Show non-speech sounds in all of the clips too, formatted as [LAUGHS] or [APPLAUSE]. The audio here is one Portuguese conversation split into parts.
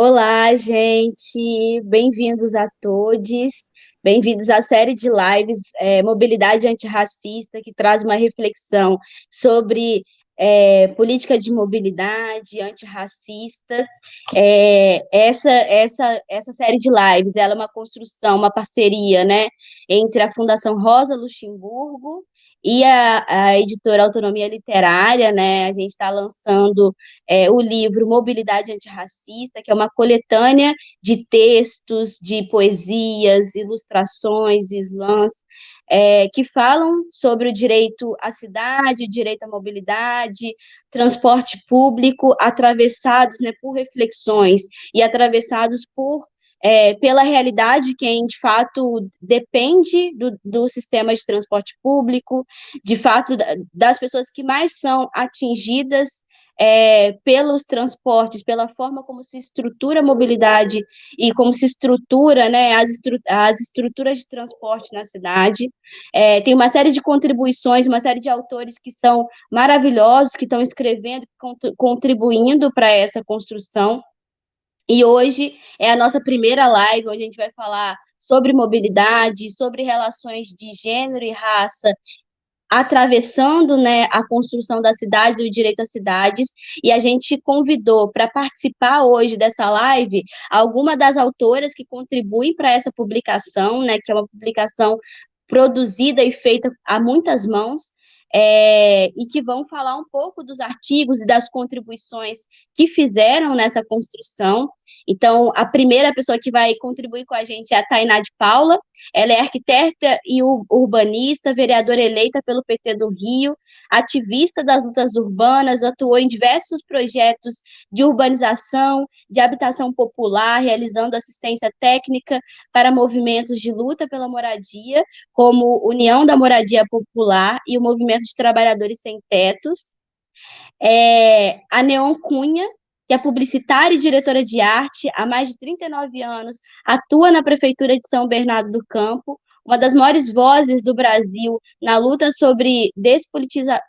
Olá, gente! Bem-vindos a todos. Bem-vindos à série de lives é, Mobilidade Antirracista, que traz uma reflexão sobre é, política de mobilidade antirracista. É, essa, essa, essa série de lives ela é uma construção, uma parceria né, entre a Fundação Rosa Luxemburgo e a, a editora Autonomia Literária, né, a gente está lançando é, o livro Mobilidade Antirracista, que é uma coletânea de textos, de poesias, ilustrações, slams, é, que falam sobre o direito à cidade, o direito à mobilidade, transporte público, atravessados né, por reflexões e atravessados por é, pela realidade quem de fato depende do, do sistema de transporte público, de fato das pessoas que mais são atingidas é, pelos transportes, pela forma como se estrutura a mobilidade e como se estrutura né, as, estru as estruturas de transporte na cidade. É, tem uma série de contribuições, uma série de autores que são maravilhosos, que estão escrevendo, contribuindo para essa construção. E hoje é a nossa primeira live, onde a gente vai falar sobre mobilidade, sobre relações de gênero e raça, atravessando né, a construção das cidades e o direito às cidades, e a gente convidou para participar hoje dessa live alguma das autoras que contribuem para essa publicação, né, que é uma publicação produzida e feita a muitas mãos, é, e que vão falar um pouco dos artigos e das contribuições que fizeram nessa construção. Então, a primeira pessoa que vai contribuir com a gente é a Tainá de Paula, ela é arquiteta e urbanista, vereadora eleita pelo PT do Rio, ativista das lutas urbanas, atuou em diversos projetos de urbanização, de habitação popular, realizando assistência técnica para movimentos de luta pela moradia, como União da Moradia Popular e o Movimento de Trabalhadores Sem Tetos. É, a Neon Cunha, que é publicitária e diretora de arte, há mais de 39 anos, atua na Prefeitura de São Bernardo do Campo, uma das maiores vozes do Brasil na luta sobre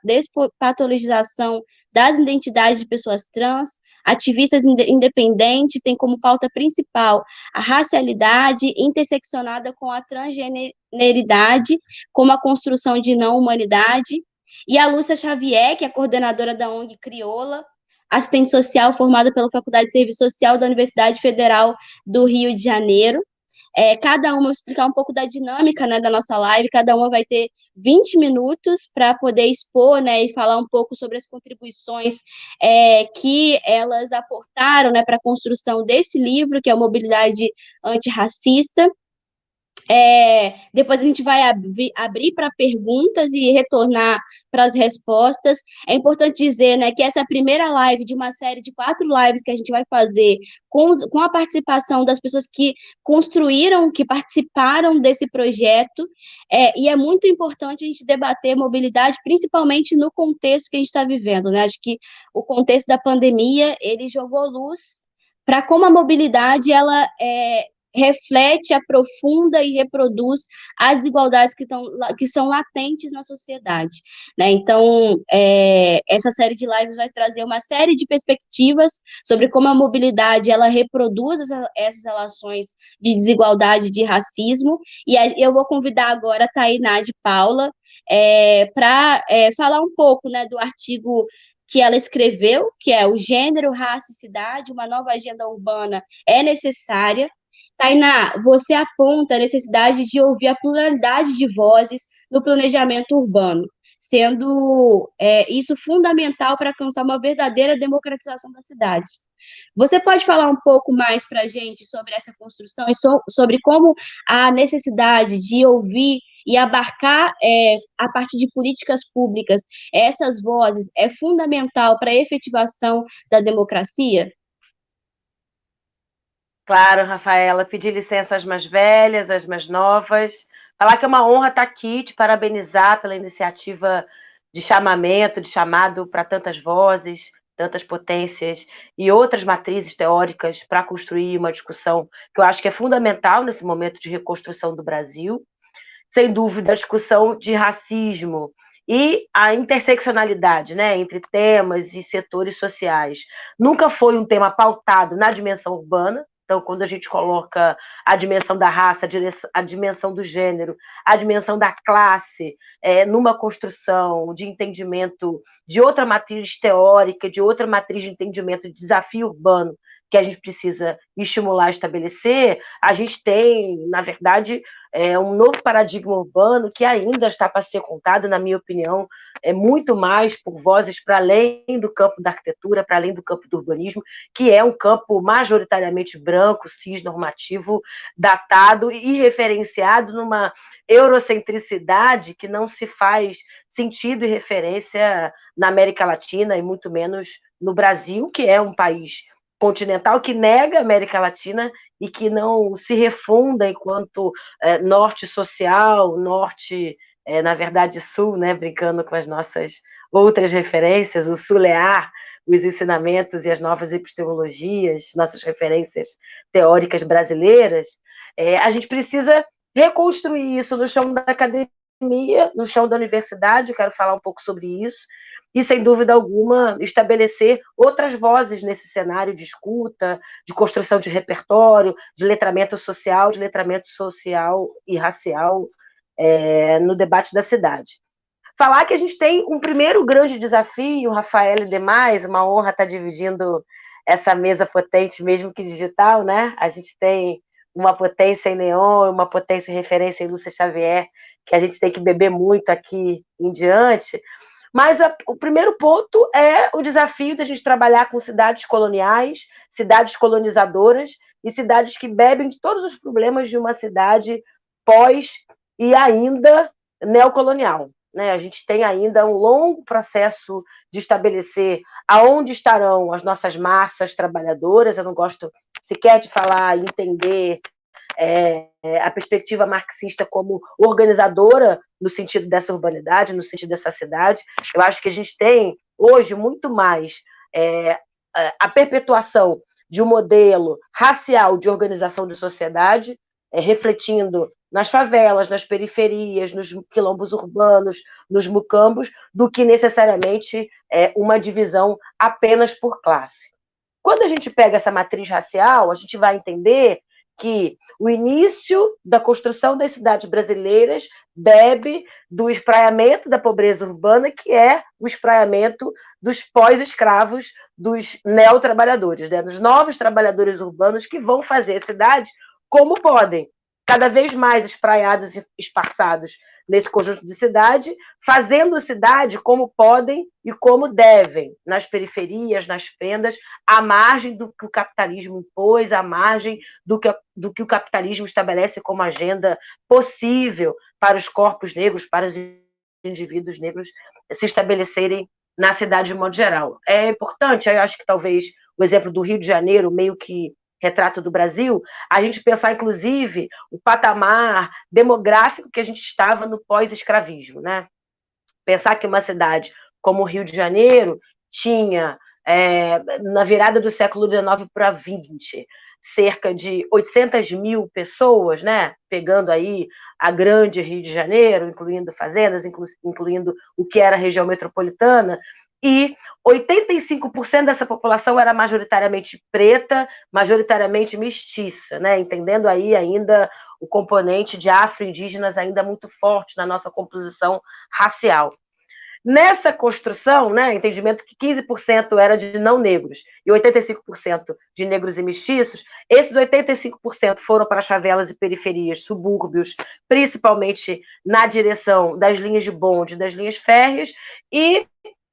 despatologização das identidades de pessoas trans, ativista independente, tem como pauta principal a racialidade interseccionada com a transgeneridade, como a construção de não-humanidade, e a Lúcia Xavier, que é coordenadora da ONG Crioula, assistente social formada pela Faculdade de Serviço Social da Universidade Federal do Rio de Janeiro. É, cada uma, explicar um pouco da dinâmica né, da nossa live, cada uma vai ter 20 minutos para poder expor né, e falar um pouco sobre as contribuições é, que elas aportaram né, para a construção desse livro, que é Mobilidade Antirracista. É, depois a gente vai abrir, abrir para perguntas e retornar para as respostas. É importante dizer né, que essa é a primeira live de uma série de quatro lives que a gente vai fazer com, com a participação das pessoas que construíram, que participaram desse projeto, é, e é muito importante a gente debater mobilidade, principalmente no contexto que a gente está vivendo. Né? Acho que o contexto da pandemia, ele jogou luz para como a mobilidade ela é, reflete, aprofunda e reproduz as desigualdades que, tão, que são latentes na sociedade. Né? Então, é, essa série de lives vai trazer uma série de perspectivas sobre como a mobilidade ela reproduz essa, essas relações de desigualdade, de racismo, e a, eu vou convidar agora a Tainá de Paula é, para é, falar um pouco né, do artigo que ela escreveu, que é o gênero, raça e cidade, uma nova agenda urbana é necessária, Tainá, você aponta a necessidade de ouvir a pluralidade de vozes no planejamento urbano, sendo é, isso fundamental para alcançar uma verdadeira democratização das cidades. Você pode falar um pouco mais para a gente sobre essa construção e so, sobre como a necessidade de ouvir e abarcar, é, a partir de políticas públicas, essas vozes é fundamental para a efetivação da democracia? Claro, Rafaela, pedir licença às mais velhas, às mais novas, falar que é uma honra estar aqui, te parabenizar pela iniciativa de chamamento, de chamado para tantas vozes, tantas potências e outras matrizes teóricas para construir uma discussão que eu acho que é fundamental nesse momento de reconstrução do Brasil. Sem dúvida, a discussão de racismo e a interseccionalidade né, entre temas e setores sociais. Nunca foi um tema pautado na dimensão urbana, então, quando a gente coloca a dimensão da raça, a dimensão do gênero, a dimensão da classe, é, numa construção de entendimento de outra matriz teórica, de outra matriz de entendimento de desafio urbano, que a gente precisa estimular, estabelecer, a gente tem, na verdade, é, um novo paradigma urbano que ainda está para ser contado, na minha opinião, é muito mais por vozes para além do campo da arquitetura, para além do campo do urbanismo, que é um campo majoritariamente branco, cisnormativo, datado e referenciado numa eurocentricidade que não se faz sentido e referência na América Latina e muito menos no Brasil, que é um país continental que nega a América Latina e que não se refunda enquanto é, norte social, norte, é, na verdade, sul, né, brincando com as nossas outras referências, o sulear, os ensinamentos e as novas epistemologias, nossas referências teóricas brasileiras, é, a gente precisa reconstruir isso no chão da academia, no chão da universidade, quero falar um pouco sobre isso, e, sem dúvida alguma, estabelecer outras vozes nesse cenário de escuta, de construção de repertório, de letramento social, de letramento social e racial é, no debate da cidade. Falar que a gente tem um primeiro grande desafio, Rafael e demais, uma honra estar dividindo essa mesa potente, mesmo que digital, né? A gente tem uma potência em neon, uma potência em referência em Lúcia Xavier, que a gente tem que beber muito aqui em diante, mas a, o primeiro ponto é o desafio da gente trabalhar com cidades coloniais, cidades colonizadoras e cidades que bebem de todos os problemas de uma cidade pós e ainda neocolonial. Né? A gente tem ainda um longo processo de estabelecer aonde estarão as nossas massas trabalhadoras. Eu não gosto sequer de falar, entender é, a perspectiva marxista como organizadora no sentido dessa urbanidade, no sentido dessa cidade. Eu acho que a gente tem hoje muito mais é, a perpetuação de um modelo racial de organização de sociedade, é, refletindo nas favelas, nas periferias, nos quilombos urbanos, nos mucambos, do que necessariamente é, uma divisão apenas por classe. Quando a gente pega essa matriz racial, a gente vai entender que o início da construção das cidades brasileiras bebe do espraiamento da pobreza urbana, que é o espraiamento dos pós-escravos, dos neotrabalhadores, né? dos novos trabalhadores urbanos que vão fazer a cidade como podem, cada vez mais espraiados e esparçados nesse conjunto de cidade, fazendo cidade como podem e como devem, nas periferias, nas fendas, à margem do que o capitalismo impôs, à margem do que, do que o capitalismo estabelece como agenda possível para os corpos negros, para os indivíduos negros se estabelecerem na cidade de modo geral. É importante, eu acho que talvez o exemplo do Rio de Janeiro meio que retrato do Brasil, a gente pensar, inclusive, o patamar demográfico que a gente estava no pós-escravismo, né? Pensar que uma cidade como o Rio de Janeiro tinha, é, na virada do século XIX para XX, cerca de 800 mil pessoas, né? Pegando aí a grande Rio de Janeiro, incluindo fazendas, inclu incluindo o que era a região metropolitana, e 85% dessa população era majoritariamente preta, majoritariamente mestiça, né? entendendo aí ainda o componente de afro-indígenas ainda muito forte na nossa composição racial. Nessa construção, né, entendimento que 15% era de não negros e 85% de negros e mestiços, esses 85% foram para as favelas e periferias, subúrbios, principalmente na direção das linhas de bonde, das linhas férreas, e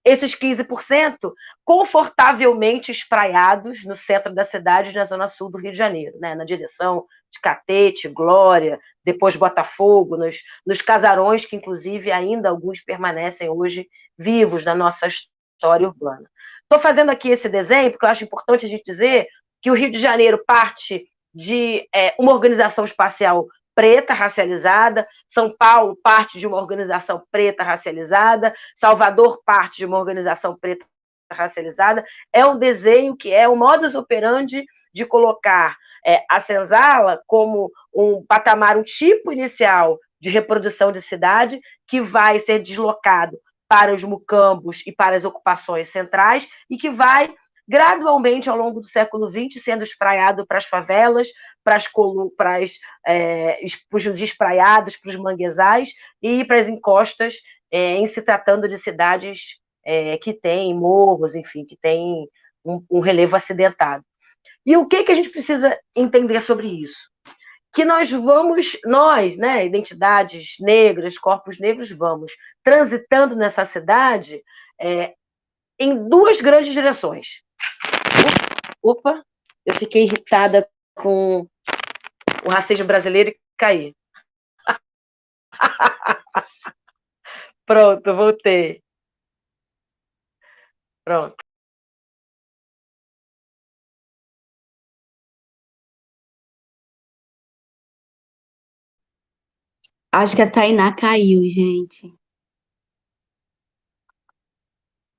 esses 15% confortavelmente espraiados no centro da cidade, na zona sul do Rio de Janeiro, né? na direção de Catete, Glória, depois Botafogo, nos, nos casarões que, inclusive, ainda alguns permanecem hoje vivos na nossa história urbana. Estou fazendo aqui esse desenho porque eu acho importante a gente dizer que o Rio de Janeiro parte de é, uma organização espacial preta racializada, São Paulo parte de uma organização preta racializada, Salvador parte de uma organização preta racializada. É um desenho que é o modus operandi de colocar é, a senzala como um patamar, um tipo inicial de reprodução de cidade que vai ser deslocado para os mucambos e para as ocupações centrais, e que vai gradualmente ao longo do século XX sendo espraiado para as favelas, para, as, para, as, é, para os espraiados, para os manguezais e para as encostas, é, em se tratando de cidades é, que têm morros, enfim, que têm um, um relevo acidentado. E o que, que a gente precisa entender sobre isso? Que nós vamos, nós, né, identidades negras, corpos negros, vamos transitando nessa cidade é, em duas grandes direções. Eu fiquei irritada com o racismo brasileiro e caí. [LAUGHS] Pronto, voltei. Pronto. Acho que a Tainá caiu, gente.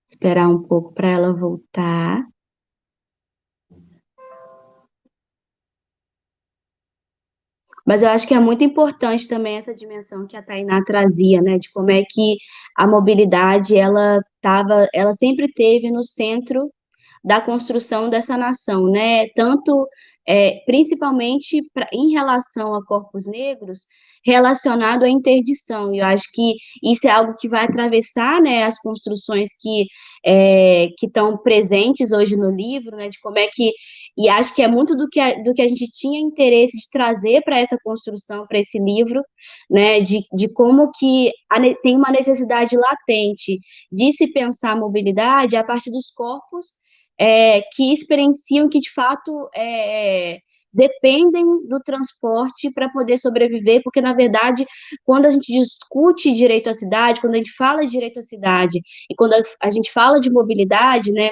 Esperar um pouco para ela voltar. Mas eu acho que é muito importante também essa dimensão que a Tainá trazia, né, de como é que a mobilidade, ela tava, ela sempre teve no centro da construção dessa nação, né, tanto, é, principalmente pra, em relação a corpos negros, relacionado à interdição. E eu acho que isso é algo que vai atravessar né, as construções que é, estão presentes hoje no livro, né, de como é que e acho que é muito do que a, do que a gente tinha interesse de trazer para essa construção, para esse livro, né, de, de como que a, tem uma necessidade latente de se pensar a mobilidade a partir dos corpos é, que experienciam que de fato é, dependem do transporte para poder sobreviver, porque, na verdade, quando a gente discute direito à cidade, quando a gente fala de direito à cidade, e quando a gente fala de mobilidade, né,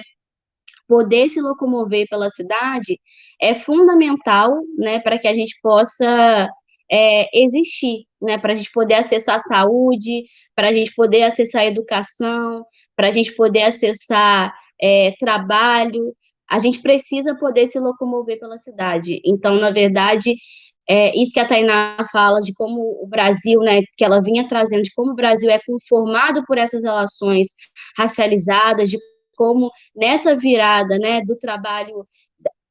poder se locomover pela cidade é fundamental, né, para que a gente possa é, existir, né, para a gente poder acessar a saúde, para a gente poder acessar a educação, para a gente poder acessar é, trabalho, a gente precisa poder se locomover pela cidade. Então, na verdade, é isso que a Tainá fala de como o Brasil, né, que ela vinha trazendo, de como o Brasil é conformado por essas relações racializadas, de como nessa virada, né, do trabalho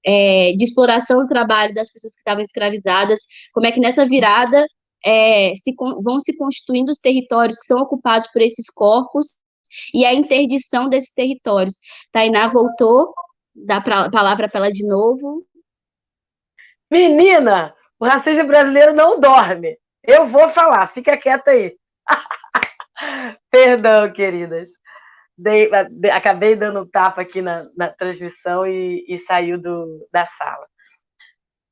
é, de exploração do trabalho das pessoas que estavam escravizadas, como é que nessa virada é, se, vão se constituindo os territórios que são ocupados por esses corpos e a interdição desses territórios. Tainá voltou, dá a palavra para ela de novo. Menina, o racismo brasileiro não dorme. Eu vou falar, fica quieta aí. [LAUGHS] Perdão, queridas. Dei, acabei dando um tapa aqui na, na transmissão e, e, saiu do, da sala.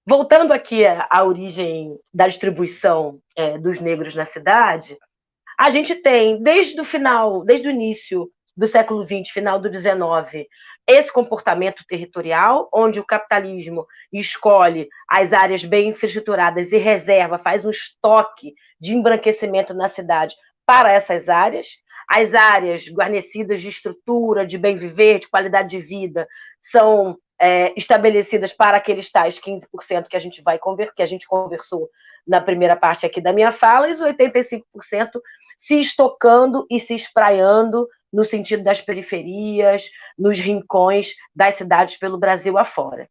Voltando aqui à, origem da distribuição é, dos negros na cidade, a gente tem, desde o final, desde o início do século XX, final do XIX, esse comportamento territorial, onde o capitalismo escolhe as áreas bem infraestruturadas e reserva, faz um estoque de embranquecimento na cidade para essas áreas. As áreas guarnecidas de estrutura, de bem viver, de qualidade de vida, são é, estabelecidas para aqueles tais 15% que a gente vai conver, que a gente conversou na primeira parte aqui da minha fala, e os 85% se estocando e se espraiando no sentido das periferias, nos rincões das cidades pelo Brasil afora.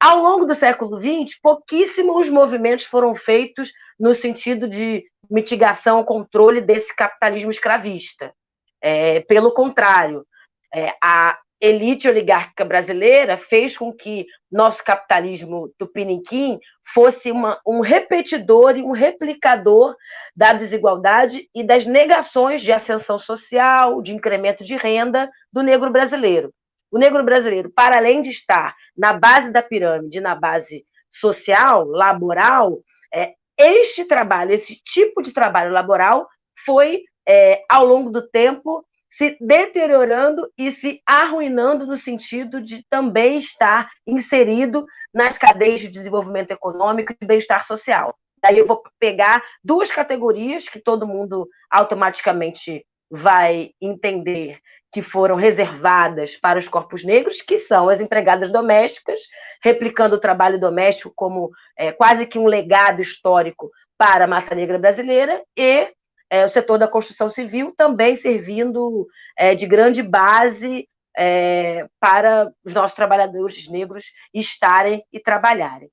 Ao longo do século XX, pouquíssimos movimentos foram feitos no sentido de mitigação, controle desse capitalismo escravista. É, pelo contrário, é, a elite oligárquica brasileira fez com que nosso capitalismo tupiniquim fosse uma, um repetidor e um replicador da desigualdade e das negações de ascensão social, de incremento de renda do negro brasileiro. O negro brasileiro, para além de estar na base da pirâmide, na base social, laboral, é, este trabalho, esse tipo de trabalho laboral foi, é, ao longo do tempo, se deteriorando e se arruinando no sentido de também estar inserido nas cadeias de desenvolvimento econômico e de bem-estar social. Daí eu vou pegar duas categorias que todo mundo automaticamente vai entender que foram reservadas para os corpos negros, que são as empregadas domésticas, replicando o trabalho doméstico como é, quase que um legado histórico para a massa negra brasileira, e é, o setor da construção civil também servindo é, de grande base é, para os nossos trabalhadores negros estarem e trabalharem.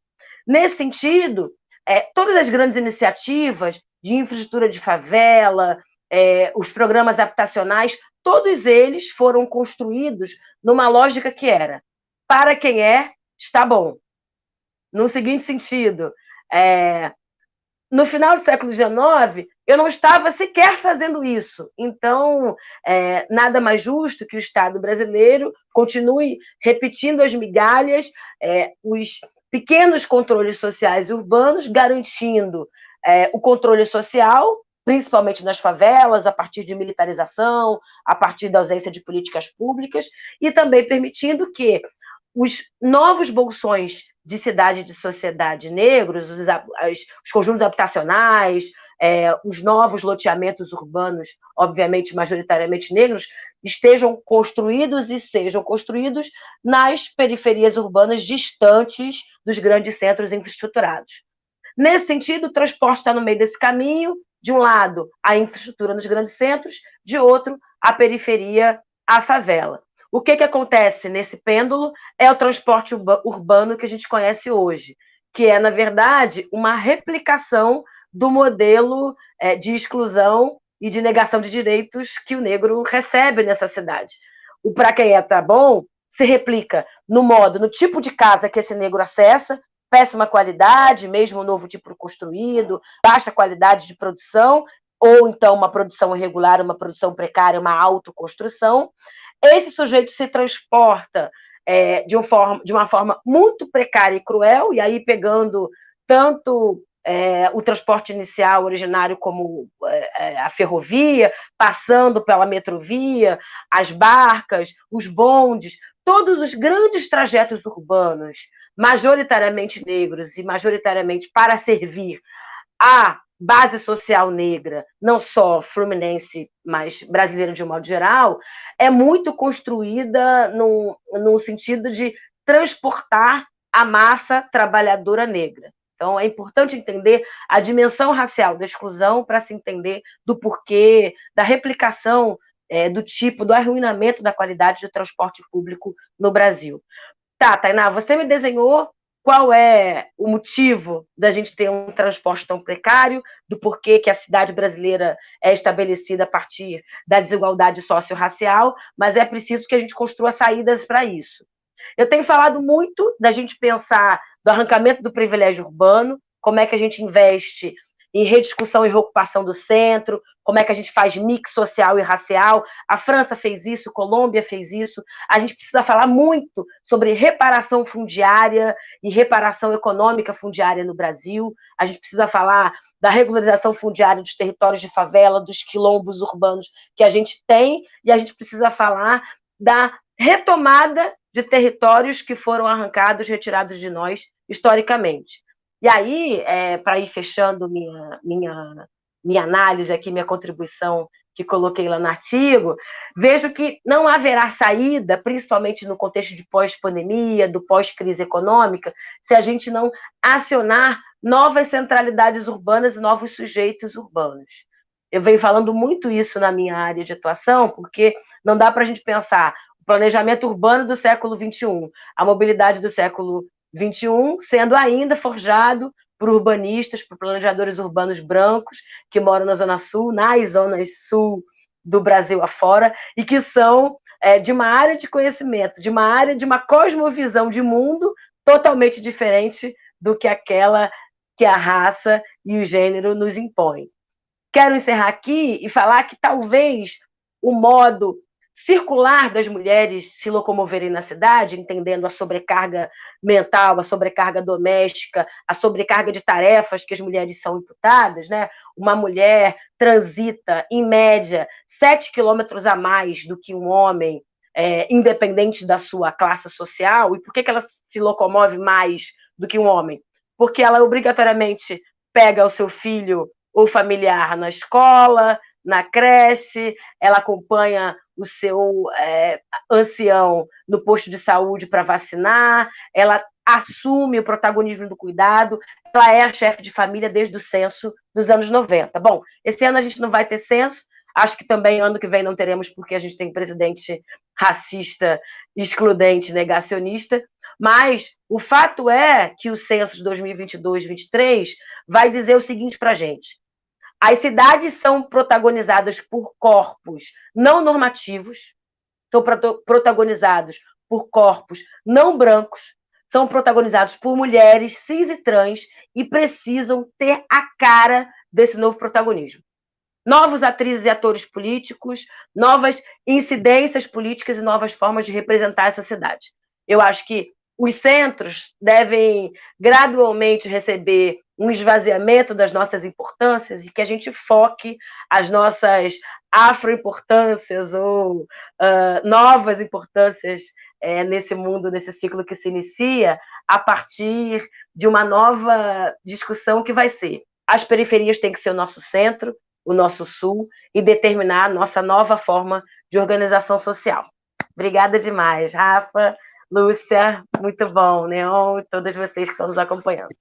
Nesse sentido, é, todas as grandes iniciativas de infraestrutura de favela, é, os programas habitacionais, todos eles foram construídos numa lógica que era para quem é, está bom. No seguinte sentido, é, no final do século XIX, eu não estava sequer fazendo isso. Então, é, nada mais justo que o Estado brasileiro continue repetindo as migalhas, é, os pequenos controles sociais urbanos, garantindo é, o controle social, principalmente nas favelas, a partir de militarização, a partir da ausência de políticas públicas, e também permitindo que os novos bolsões de cidade de sociedade negros, os, os conjuntos habitacionais, é, os novos loteamentos urbanos, obviamente majoritariamente negros, estejam construídos e sejam construídos nas periferias urbanas distantes dos grandes centros infraestruturados. Nesse sentido, o transporte está no meio desse caminho, de um lado, a infraestrutura nos grandes centros, de outro, a periferia, a favela. O que, que acontece nesse pêndulo é o transporte urbano que a gente conhece hoje, que é, na verdade, uma replicação do modelo é, de exclusão e de negação de direitos que o negro recebe nessa cidade. O para quem é tá bom se replica no modo, no tipo de casa que esse negro acessa, péssima qualidade, mesmo novo tipo construído, baixa qualidade de produção, ou então uma produção irregular, uma produção precária, uma autoconstrução. Esse sujeito se transporta é, de, um forma, de uma forma muito precária e cruel, e aí pegando tanto é, o transporte inicial originário como é, é a ferrovia, passando pela metrovia, as barcas, os bondes, todos os grandes trajetos urbanos, majoritariamente negros e majoritariamente para servir a base social negra, não só fluminense, mas brasileira de um modo geral, é muito construída no, no sentido de transportar a massa trabalhadora negra. Então, é importante entender a dimensão racial da exclusão para se entender do porquê, da replicação é, do tipo, do arruinamento da qualidade do transporte público no Brasil. Tá, Tainá, você me desenhou qual é o motivo da gente ter um transporte tão precário, do porquê que a cidade brasileira é estabelecida a partir da desigualdade socio-racial, mas é preciso que a gente construa saídas para isso. Eu tenho falado muito da gente pensar do arrancamento do privilégio urbano, como é que a gente investe em rediscussão e reocupação do centro, como é que a gente faz mix social e racial. A França fez isso, Colômbia fez isso. A gente precisa falar muito sobre reparação fundiária e reparação econômica fundiária no Brasil. A gente precisa falar da regularização fundiária dos territórios de favela, dos quilombos urbanos que a gente tem, e a gente precisa falar da retomada de territórios que foram arrancados, retirados de nós historicamente. E aí, é, para ir fechando minha, minha, minha análise aqui, minha contribuição que coloquei lá no artigo, vejo que não haverá saída, principalmente no contexto de pós-pandemia, do pós-crise econômica, se a gente não acionar novas centralidades urbanas e novos sujeitos urbanos. Eu venho falando muito isso na minha área de atuação, porque não dá para a gente pensar planejamento urbano do século XXI, a mobilidade do século 21, sendo ainda forjado por urbanistas, por planejadores urbanos brancos que moram na Zona Sul, nas zonas sul do Brasil afora, e que são é, de uma área de conhecimento, de uma área de uma cosmovisão de mundo totalmente diferente do que aquela que a raça e o gênero nos impõem. Quero encerrar aqui e falar que talvez o modo circular das mulheres se locomoverem na cidade, entendendo a sobrecarga mental, a sobrecarga doméstica, a sobrecarga de tarefas que as mulheres são imputadas, né? Uma mulher transita, em média, sete quilômetros a mais do que um homem, é, independente da sua classe social. E por que, que ela se locomove mais do que um homem? Porque ela obrigatoriamente pega o seu filho ou familiar na escola, na creche, ela acompanha o seu é, ancião no posto de saúde para vacinar, ela assume o protagonismo do cuidado, ela é a chefe de família desde o censo dos anos 90. Bom, esse ano a gente não vai ter censo, acho que também ano que vem não teremos, porque a gente tem presidente racista, excludente, negacionista, mas o fato é que o censo de 2022-23 vai dizer o seguinte para a gente: as cidades são protagonizadas por corpos não normativos, são protagonizados por corpos não brancos, são protagonizados por mulheres cis e trans e precisam ter a cara desse novo protagonismo. Novos atrizes e atores políticos, novas incidências políticas e novas formas de representar essa cidade. Eu acho que os centros devem gradualmente receber um esvaziamento das nossas importâncias e que a gente foque as nossas afroimportâncias ou uh, novas importâncias é, nesse mundo, nesse ciclo que se inicia, a partir de uma nova discussão que vai ser as periferias têm que ser o nosso centro, o nosso sul, e determinar a nossa nova forma de organização social. Obrigada demais, Rafa, Lúcia, muito bom, Neon e todas vocês que estão nos acompanhando.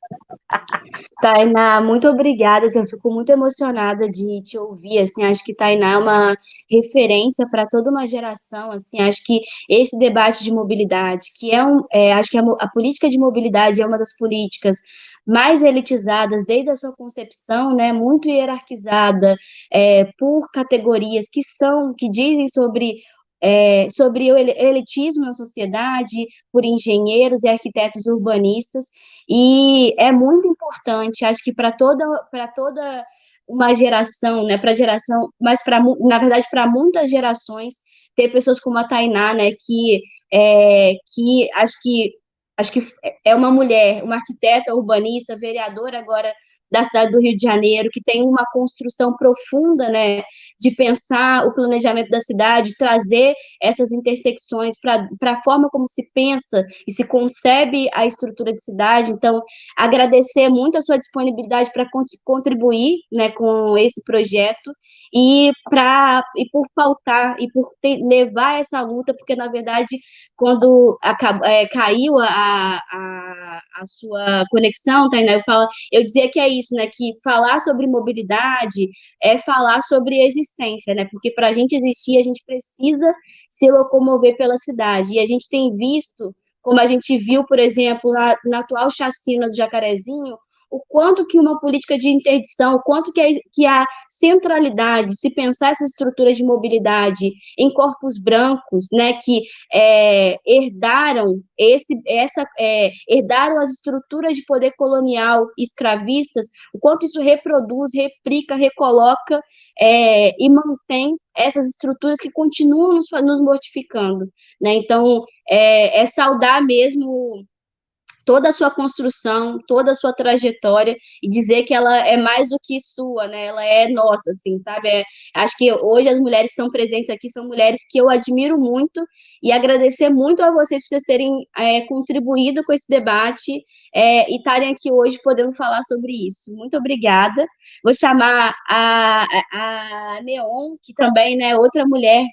Tainá, muito obrigada. Assim, eu fico muito emocionada de te ouvir. Assim, acho que Tainá é uma referência para toda uma geração. Assim, acho que esse debate de mobilidade, que é um, é, acho que a, a política de mobilidade é uma das políticas mais elitizadas desde a sua concepção, né, muito hierarquizada é, por categorias que são, que dizem sobre é, sobre o elitismo na sociedade, por engenheiros e arquitetos urbanistas, e é muito importante, acho que para toda, para toda uma geração, né, para geração, mas para, na verdade, para muitas gerações, ter pessoas como a Tainá, né, que, é, que acho que acho que é uma mulher, uma arquiteta urbanista, vereadora agora da cidade do Rio de Janeiro, que tem uma construção profunda, né, de pensar o planejamento da cidade, trazer essas intersecções para a forma como se pensa e se concebe a estrutura de cidade. Então, agradecer muito a sua disponibilidade para contribuir, né, com esse projeto e para e por pautar e por ter, levar essa luta, porque na verdade quando acabou, é, caiu a, a, a sua conexão, Tainá, eu falo, eu dizia que é né, que falar sobre mobilidade é falar sobre existência, né, porque para a gente existir a gente precisa se locomover pela cidade. E a gente tem visto como a gente viu, por exemplo, na, na atual chacina do Jacarezinho, o quanto que uma política de interdição, o quanto que a, que a centralidade, se pensar essas estruturas de mobilidade em corpos brancos, né, que é, herdaram esse, essa, é, herdaram as estruturas de poder colonial escravistas, o quanto isso reproduz, replica, recoloca é, e mantém essas estruturas que continuam nos, nos mortificando, né? Então, é, é saudar mesmo toda a sua construção, toda a sua trajetória e dizer que ela é mais do que sua, né? Ela é nossa, assim, sabe? É, acho que hoje as mulheres que estão presentes aqui são mulheres que eu admiro muito e agradecer muito a vocês por vocês terem é, contribuído com esse debate é, e estarem aqui hoje podendo falar sobre isso. Muito obrigada. Vou chamar a, a, a Neon, que também é né, outra mulher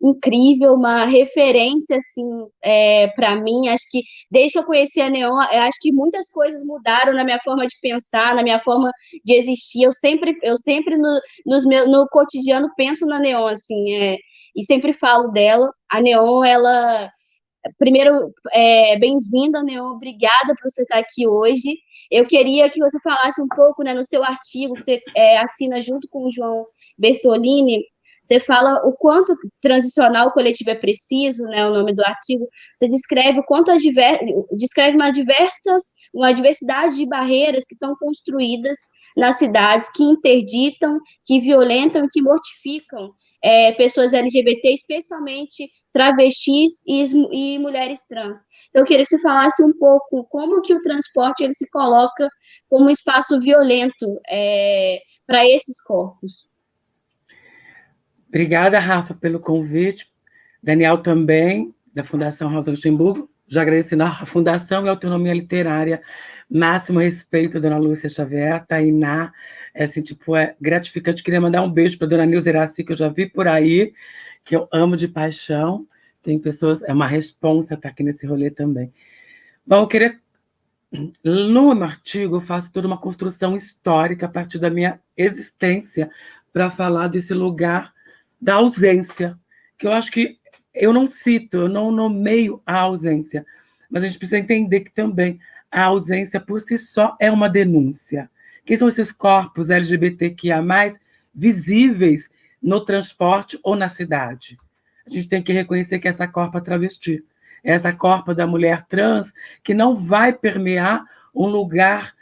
incrível, uma referência, assim, é, para mim, acho que desde que eu conheci a Neon, acho que muitas coisas mudaram na minha forma de pensar, na minha forma de existir, eu sempre, eu sempre no, nos meu, no cotidiano penso na Neon, assim, é, e sempre falo dela, a Neon, ela... Primeiro, é, bem-vinda, Neon, obrigada por você estar aqui hoje. Eu queria que você falasse um pouco, né, no seu artigo, que você é, assina junto com o João Bertolini, você fala o quanto transicional coletivo é preciso, né, o nome do artigo. Você descreve o quanto as diver... descreve uma diversas, uma diversidade de barreiras que são construídas nas cidades que interditam, que violentam e que mortificam é, pessoas LGBT, especialmente travestis e, e, mulheres trans. Então, eu queria que você falasse um pouco como que o transporte ele se coloca como um espaço violento é, para esses corpos. Obrigada, Rafa, pelo convite. Daniel também, da Fundação Rosa Luxemburgo. Já agradecendo a Fundação e Autonomia Literária. Máximo respeito, Dona Lúcia Xavier, Tainá. É, assim, tipo, é gratificante. Queria mandar um beijo para Dona Nilza Iraci, que eu já vi por aí, que eu amo de paixão. Tem pessoas, é uma responsa estar aqui nesse rolê também. Bom, eu queria... No artigo, eu faço toda uma construção histórica a partir da minha existência para falar desse lugar da ausência, que eu acho que eu não cito, eu não nomeio a ausência, mas a gente precisa entender que também a ausência por si só é uma denúncia. Quem são esses corpos LGBTQIA+, visíveis no transporte ou na cidade? A gente tem que reconhecer que essa corpa travesti, essa corpa da mulher trans, que não vai permear um lugar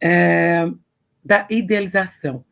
é, da idealização.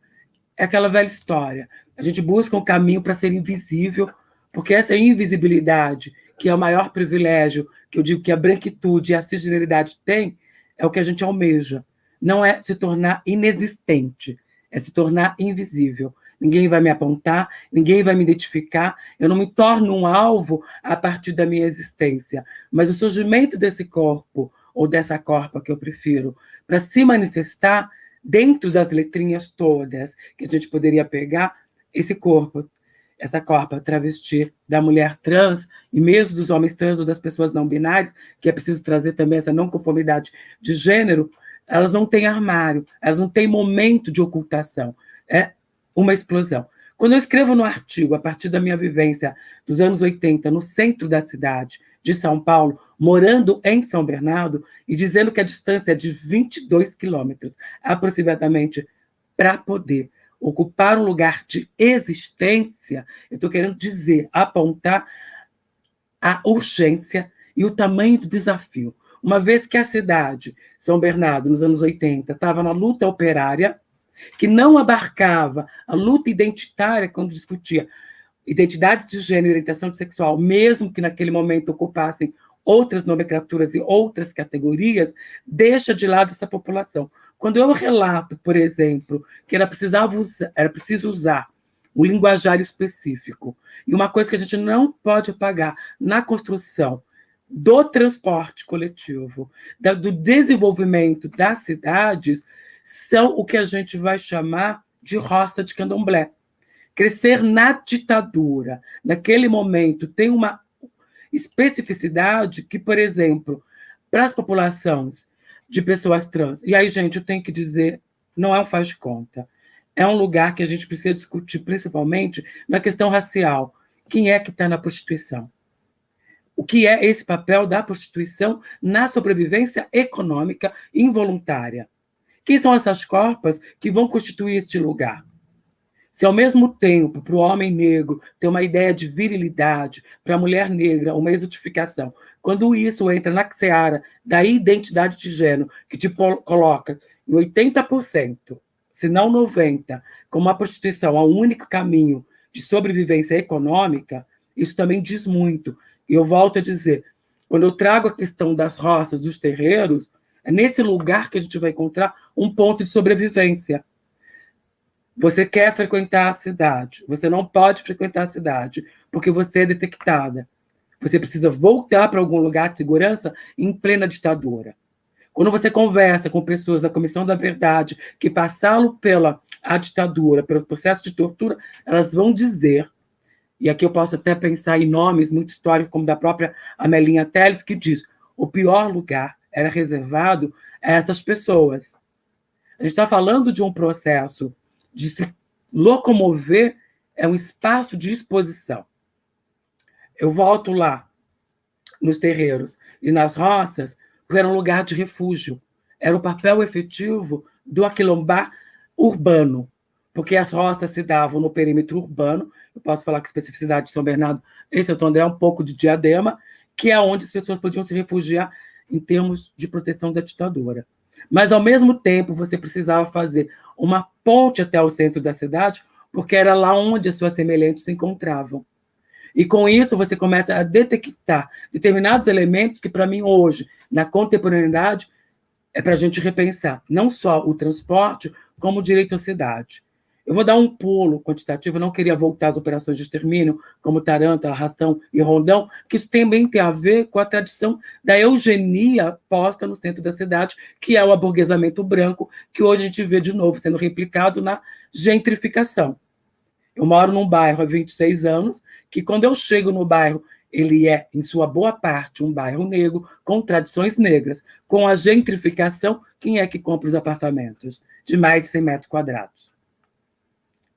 É aquela velha história. A gente busca um caminho para ser invisível, porque essa invisibilidade, que é o maior privilégio, que eu digo que a branquitude e a cisgeneridade têm, é o que a gente almeja. Não é se tornar inexistente, é se tornar invisível. Ninguém vai me apontar, ninguém vai me identificar, eu não me torno um alvo a partir da minha existência. Mas o surgimento desse corpo, ou dessa corpa que eu prefiro, para se manifestar dentro das letrinhas todas que a gente poderia pegar, esse corpo, essa corpa travesti da mulher trans, e mesmo dos homens trans ou das pessoas não binárias, que é preciso trazer também essa não conformidade de gênero, elas não têm armário, elas não têm momento de ocultação. É uma explosão. Quando eu escrevo no artigo, a partir da minha vivência dos anos 80, no centro da cidade de São Paulo, morando em São Bernardo, e dizendo que a distância é de 22 quilômetros, aproximadamente, para poder ocupar um lugar de existência, eu estou querendo dizer, apontar a urgência e o tamanho do desafio. Uma vez que a cidade, São Bernardo, nos anos 80, estava na luta operária, que não abarcava a luta identitária quando discutia identidade de gênero e orientação sexual, mesmo que naquele momento ocupassem outras nomenclaturas e outras categorias, deixa de lado essa população. Quando eu relato, por exemplo, que era, precisava usar, era preciso usar um linguajar específico, e uma coisa que a gente não pode apagar na construção do transporte coletivo, da, do desenvolvimento das cidades, são o que a gente vai chamar de roça de candomblé. Crescer na ditadura, naquele momento, tem uma especificidade que, por exemplo, para as populações de pessoas trans, e aí, gente, eu tenho que dizer, não é um faz de conta, é um lugar que a gente precisa discutir, principalmente na questão racial. Quem é que está na prostituição? O que é esse papel da prostituição na sobrevivência econômica involuntária? Quem são essas corpas que vão constituir este lugar? Se ao mesmo tempo, para o homem negro, ter uma ideia de virilidade, para a mulher negra, uma exotificação, quando isso entra na seara da identidade de gênero, que te coloca em 80%, se não 90%, como a prostituição é o único caminho de sobrevivência econômica, isso também diz muito. E eu volto a dizer, quando eu trago a questão das roças, dos terreiros, é nesse lugar que a gente vai encontrar um ponto de sobrevivência. Você quer frequentar a cidade, você não pode frequentar a cidade, porque você é detectada. Você precisa voltar para algum lugar de segurança em plena ditadura. Quando você conversa com pessoas da Comissão da Verdade que passaram pela a ditadura, pelo processo de tortura, elas vão dizer, e aqui eu posso até pensar em nomes muito históricos, como da própria Amelinha Teles, que diz, o pior lugar era reservado a essas pessoas. A gente está falando de um processo de se locomover, é um espaço de exposição. Eu volto lá, nos terreiros e nas roças, porque era um lugar de refúgio. Era o papel efetivo do aquilombar urbano, porque as roças se davam no perímetro urbano, eu posso falar que especificidade de São Bernardo e Santo André é um pouco de diadema, que é onde as pessoas podiam se refugiar em termos de proteção da ditadura. Mas, ao mesmo tempo, você precisava fazer uma ponte até o centro da cidade, porque era lá onde as suas semelhantes se encontravam. E com isso você começa a detectar determinados elementos que, para mim, hoje, na contemporaneidade, é para a gente repensar não só o transporte, como o direito à cidade. Eu vou dar um pulo quantitativo, eu não queria voltar às operações de extermínio, como Taranta, Arrastão e Rondão, que isso também tem a ver com a tradição da eugenia posta no centro da cidade, que é o aburguesamento branco, que hoje a gente vê de novo sendo replicado na gentrificação. Eu moro num bairro há 26 anos, que quando eu chego no bairro ele é, em sua boa parte, um bairro negro, com tradições negras. Com a gentrificação, quem é que compra os apartamentos de mais de 100 metros quadrados?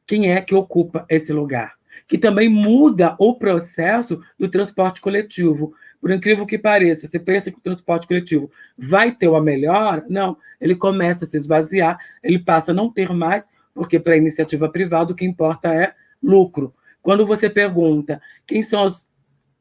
Quem é que ocupa esse lugar? Que também muda o processo do transporte coletivo. Por incrível que pareça, você pensa que o transporte coletivo vai ter uma melhora? Não, ele começa a se esvaziar, ele passa a não ter mais, porque para a iniciativa privada o que importa é lucro. Quando você pergunta quem são as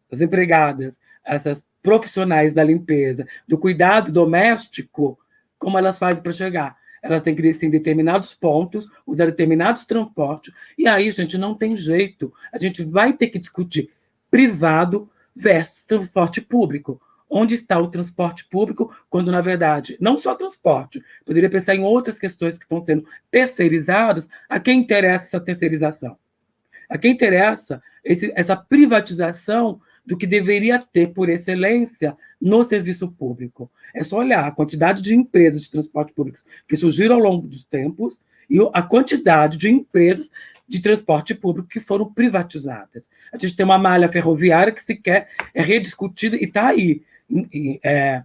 as empregadas, essas profissionais da limpeza, do cuidado doméstico, como elas fazem para chegar? Elas têm que descer em determinados pontos, usar determinados transportes, e aí, gente, não tem jeito. A gente vai ter que discutir privado versus transporte público. Onde está o transporte público, quando, na verdade, não só transporte, poderia pensar em outras questões que estão sendo terceirizadas, a quem interessa essa terceirização? A quem interessa esse, essa privatização do que deveria ter, por excelência, no serviço público. É só olhar a quantidade de empresas de transporte público que surgiram ao longo dos tempos e a quantidade de empresas de transporte público que foram privatizadas. A gente tem uma malha ferroviária que sequer é rediscutida e está aí. É,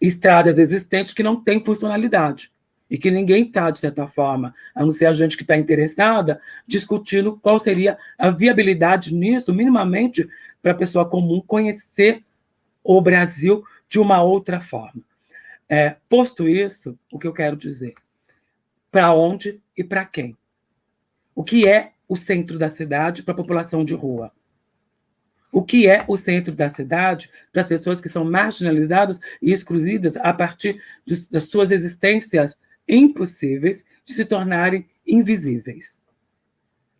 estradas existentes que não têm funcionalidade e que ninguém está, de certa forma, a não ser a gente que está interessada, discutindo qual seria a viabilidade nisso, minimamente, para a pessoa comum conhecer o Brasil de uma outra forma. É, posto isso, o que eu quero dizer? Para onde e para quem? O que é o centro da cidade para a população de rua? O que é o centro da cidade para as pessoas que são marginalizadas e excluídas a partir de, das suas existências impossíveis de se tornarem invisíveis?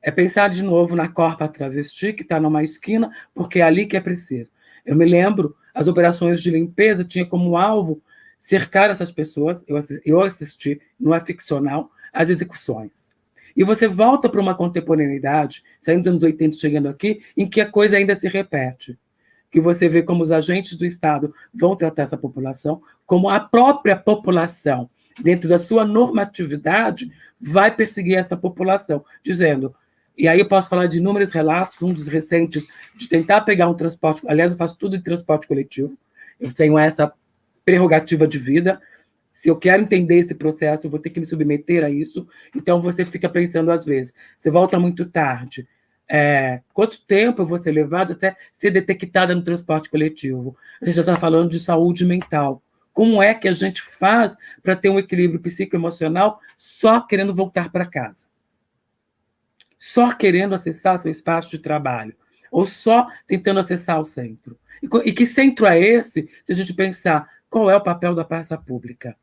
É pensar de novo na corpa travesti, que está numa esquina, porque é ali que é preciso. Eu me lembro, as operações de limpeza tinham como alvo cercar essas pessoas, eu assisti, eu assisti não é ficcional, as execuções. E você volta para uma contemporaneidade, saindo dos anos 80 chegando aqui, em que a coisa ainda se repete. Que você vê como os agentes do Estado vão tratar essa população, como a própria população, dentro da sua normatividade, vai perseguir essa população, dizendo: e aí eu posso falar de inúmeros relatos, um dos recentes, de tentar pegar um transporte, aliás, eu faço tudo em transporte coletivo, eu tenho essa prerrogativa de vida, se eu quero entender esse processo, eu vou ter que me submeter a isso, então você fica pensando às vezes, você volta muito tarde, é, quanto tempo eu vou ser levada até ser detectada no transporte coletivo? A gente já está falando de saúde mental. Como é que a gente faz para ter um equilíbrio psicoemocional só querendo voltar para casa? Só querendo acessar seu espaço de trabalho, ou só tentando acessar o centro. E, que centro é esse, se a gente pensar qual é o papel da praça pública?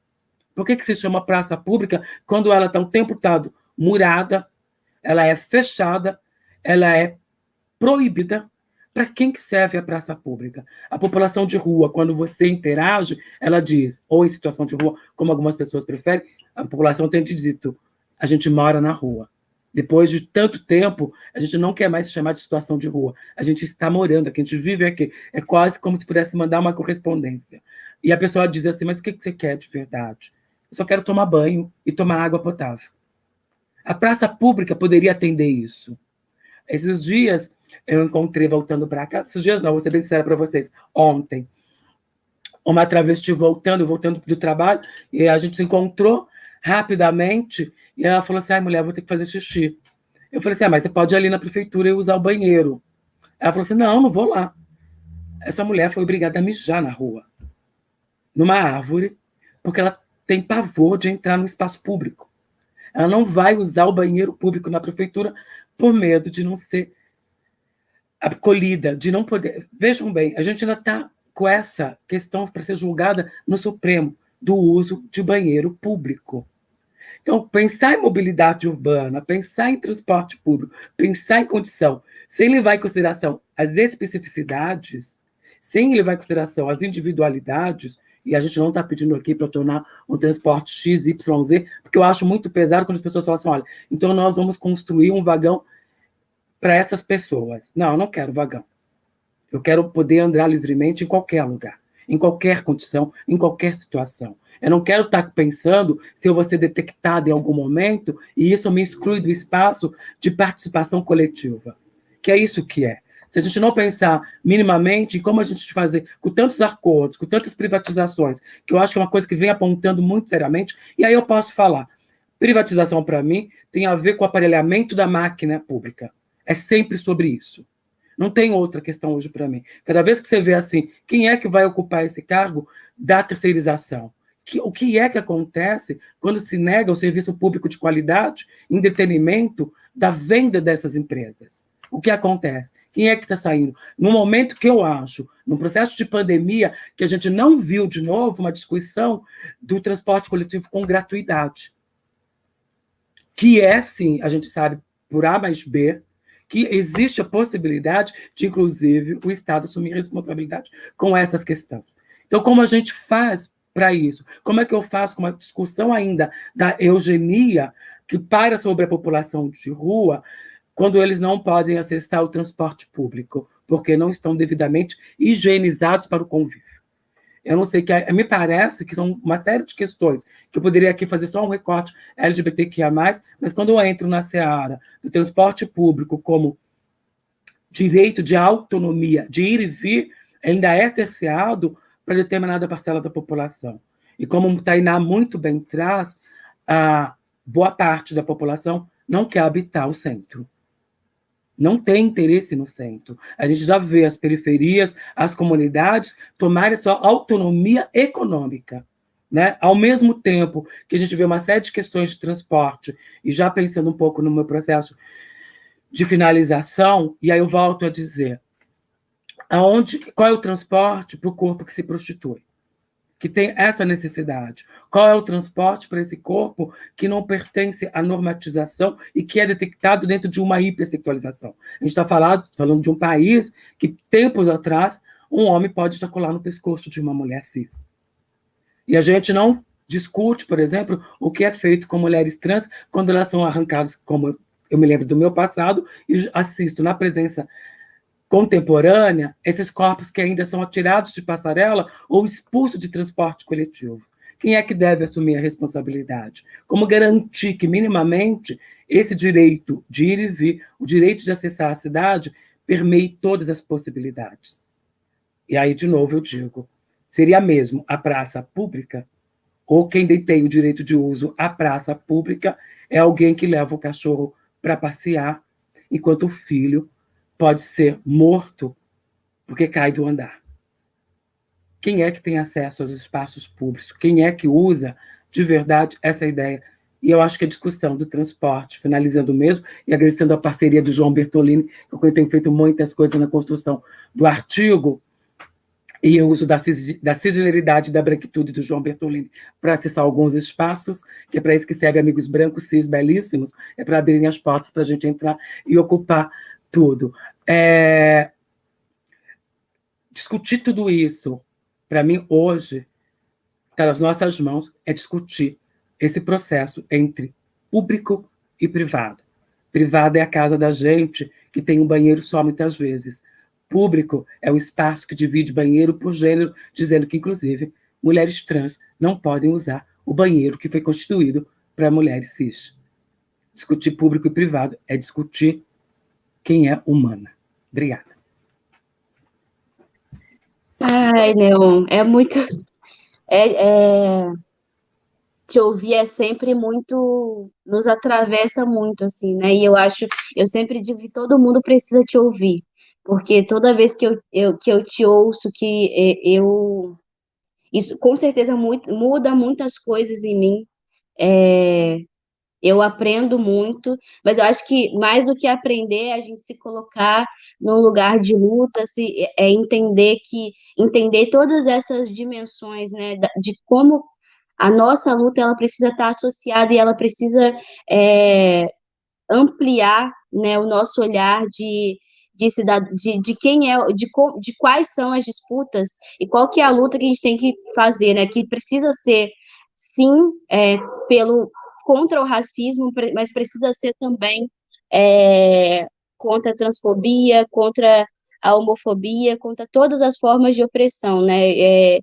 Por que, que se chama praça pública quando ela está o tempo todo murada, ela é fechada, ela é proibida? Para quem que serve a praça pública? A população de rua, quando você interage, ela diz, ou em situação de rua, como algumas pessoas preferem, a população tem dito, a gente mora na rua. Depois de tanto tempo, a gente não quer mais se chamar de situação de rua. A gente está morando aqui, a gente vive aqui. É quase como se pudesse mandar uma correspondência. E a pessoa diz assim, mas o que você quer de verdade? Eu só quero tomar banho e tomar água potável. A praça pública poderia atender isso. Esses dias, eu encontrei, voltando para cá, esses dias não, vou ser bem sincera para vocês, ontem, uma travesti voltando, voltando do trabalho, e a gente se encontrou rapidamente, e ela falou assim: ai, mulher, vou ter que fazer xixi. Eu falei assim: ah, mas você pode ir ali na prefeitura e usar o banheiro. Ela falou assim: não, não vou lá. Essa mulher foi obrigada a mijar na rua, numa árvore, porque ela tem pavor de entrar no espaço público. Ela não vai usar o banheiro público na prefeitura por medo de não ser acolhida, de não poder. Vejam bem, a gente ainda está com essa questão para ser julgada no Supremo do uso de banheiro público. Então, pensar em mobilidade urbana, pensar em transporte público, pensar em condição, sem levar em consideração as especificidades, sem levar em consideração as individualidades, e a gente não está pedindo aqui para tornar um transporte X, Y, Z, porque eu acho muito pesado quando as pessoas falam assim, olha, então nós vamos construir um vagão para essas pessoas. Não, eu não quero vagão. Eu quero poder andar livremente em qualquer lugar, em qualquer condição, em qualquer situação. Eu não quero estar pensando se eu vou ser detectado em algum momento e isso me exclui do espaço de participação coletiva. Que é isso que é. se a gente não pensar minimamente em como a gente fazer com tantos acordos, com tantas privatizações, que eu acho que é uma coisa que vem apontando muito seriamente, e aí eu posso falar, privatização, para mim, tem a ver com o aparelhamento da máquina pública. É sempre sobre isso. Não tem outra questão hoje para mim. Cada vez que você vê assim, quem é que vai ocupar esse cargo da terceirização? Que, o que é que acontece quando se nega o serviço público de qualidade em detrimento da venda dessas empresas? O que acontece? Quem é que está saindo? No momento que eu acho, no processo de pandemia, que a gente não viu de novo uma discussão do transporte coletivo com gratuidade. Que é, sim, a gente sabe, por A mais B, que existe a possibilidade de, inclusive, o Estado assumir responsabilidade com essas questões. Então, como a gente faz para isso? Como é que eu faço com uma discussão ainda da eugenia que para sobre a população de rua, quando eles não podem acessar o transporte público, porque não estão devidamente higienizados para o convívio? Eu não sei, que é, me parece que são uma série de questões que eu poderia aqui fazer só um recorte LGBTQIA+, mas quando eu entro na seara do transporte público como direito de autonomia, de ir e vir, ainda é cerceado para determinada parcela da população. E como o Tainá muito bem traz, a boa parte da população não quer habitar o centro não tem interesse no centro. A gente já vê as periferias, as comunidades tomarem sua autonomia econômica. Né? Ao mesmo tempo que a gente vê uma série de questões de transporte, e já pensando um pouco no meu processo de finalização, e aí eu volto a dizer, aonde, qual é o transporte para o corpo que se prostitui? que tem essa necessidade? Qual é o transporte para esse corpo que não pertence à normatização e que é detectado dentro de uma hipersexualização? A gente está falando, falando de um país que, tempos atrás, um homem pode ejacular no pescoço de uma mulher cis. E a gente não discute, por exemplo, o que é feito com mulheres trans quando elas são arrancadas, como eu me lembro do meu passado, e assisto na presença contemporânea, esses corpos que ainda são atirados de passarela ou expulsos de transporte coletivo. Quem é que deve assumir a responsabilidade? Como garantir que, minimamente, esse direito de ir e vir, o direito de acessar a cidade, permeie todas as possibilidades? E aí, de novo, eu digo, seria mesmo a praça pública, ou quem detém o direito de uso à praça pública é alguém que leva o cachorro para passear, enquanto o filho pode ser morto porque cai do andar. Quem é que tem acesso aos espaços públicos? Quem é que usa de verdade essa ideia? E eu acho que a discussão do transporte, finalizando mesmo, e agradecendo a parceria do João Bertolini, que tem feito muitas coisas na construção do artigo, e o uso da, da singularidade da branquitude do João Bertolini para acessar alguns espaços, que é para isso que serve amigos brancos, cis, belíssimos, é para abrirem as portas para a gente entrar e ocupar tudo. É... Discutir tudo isso, para mim, hoje, está nas nossas mãos, é discutir esse processo entre público e privado. Privado é a casa da gente, que tem um banheiro só muitas vezes. Público é o espaço que divide banheiro por gênero, dizendo que, inclusive, mulheres trans não podem usar o banheiro que foi constituído para mulheres cis. Discutir público e privado é discutir quem é humana. Obrigada. Ai, Neon, é muito. É, é... Te ouvir é sempre muito. Nos atravessa muito, assim, né? E eu acho. Eu sempre digo que todo mundo precisa te ouvir. Porque toda vez que eu, eu que eu te ouço, que é, eu. Isso com certeza muito, muda muitas coisas em mim. É, eu aprendo muito, mas eu acho que mais do que aprender é a gente se colocar num lugar de luta, se é entender que entender todas essas dimensões, né, de como a nossa luta ela precisa estar associada e ela precisa é, ampliar, né, o nosso olhar de de, cidad... de, de quem é, de, de quais são as disputas e qual que é a luta que a gente tem que fazer, né? Que precisa ser sim é, pelo contra o racismo, mas precisa ser também é, contra a transfobia, contra a homofobia, contra todas as formas de opressão, né? É,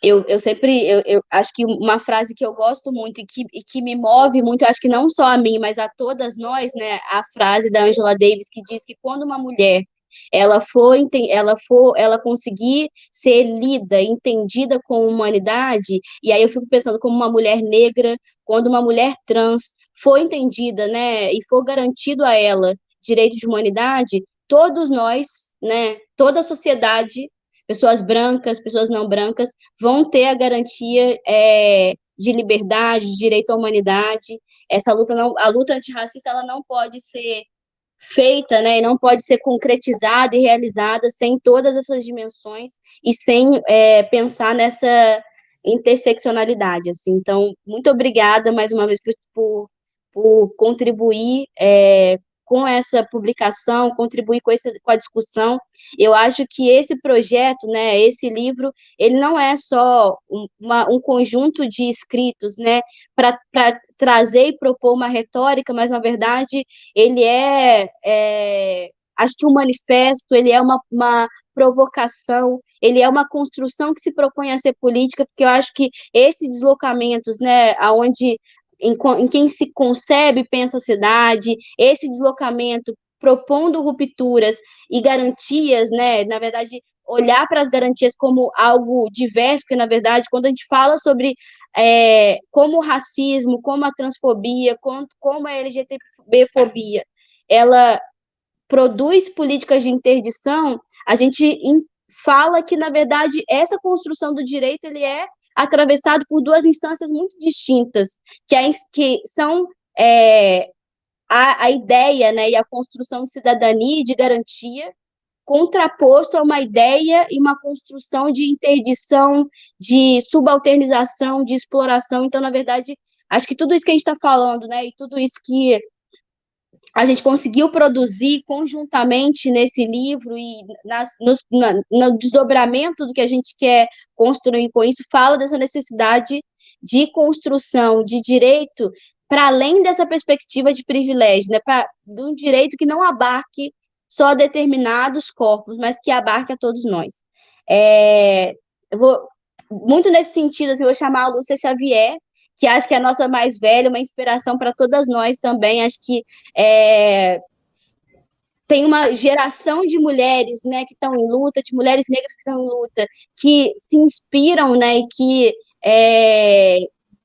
eu, eu sempre, eu, eu, acho que uma frase que eu gosto muito e que, e que me move muito, acho que não só a mim, mas a todas nós, né, a frase da Angela Davis que diz que quando uma mulher ela for, ela for, ela conseguir ser lida, entendida com humanidade, e aí eu fico pensando como uma mulher negra, quando uma mulher trans for entendida, né, e for garantido a ela direito de humanidade, todos nós, né, toda a sociedade, pessoas brancas, pessoas não brancas, vão ter a garantia é, de liberdade, de direito à humanidade. Essa luta não, a luta antirracista, ela não pode ser feita, né, e não pode ser concretizada e realizada sem todas essas dimensões e sem é, pensar nessa interseccionalidade, assim. Então, muito obrigada mais uma vez por, por contribuir é, com essa publicação, contribuir com, esse, com a discussão. Eu acho que esse projeto, né, esse livro, ele não é só um, uma, um conjunto de escritos, né, para trazer e propor uma retórica, mas, na verdade, ele é, é acho que um manifesto, ele é uma, uma provocação, ele é uma construção que se propõe a ser política, porque eu acho que esses deslocamentos, né, aonde em, em quem se concebe pensa a cidade, esse deslocamento propondo rupturas e garantias, né? Na verdade, olhar para as garantias como algo diverso, porque, na verdade, quando a gente fala sobre é, como o racismo, como a transfobia, como, como a LGTB-fobia, ela produz políticas de interdição, a gente fala que, na verdade, essa construção do direito ele é atravessado por duas instâncias muito distintas, que, é, que são é, a, a ideia né, e a construção de cidadania e de garantia, contraposto a uma ideia e uma construção de interdição, de subalternização, de exploração. Então, na verdade, acho que tudo isso que a gente está falando, né, e tudo isso que a gente conseguiu produzir conjuntamente nesse livro e nas, no, na, no desdobramento do que a gente quer construir com isso, fala dessa necessidade de construção de direito para além dessa perspectiva de privilégio, né, pra, de um direito que não abarque só determinados corpos, mas que abarque a todos nós. É, eu vou, muito nesse sentido, assim, eu vou chamar a Lúcia Xavier, que acho que é a nossa mais velha, uma inspiração para todas nós também. Acho que é, tem uma geração de mulheres né, que estão em luta, de mulheres negras que estão em luta, que se inspiram né, e que é,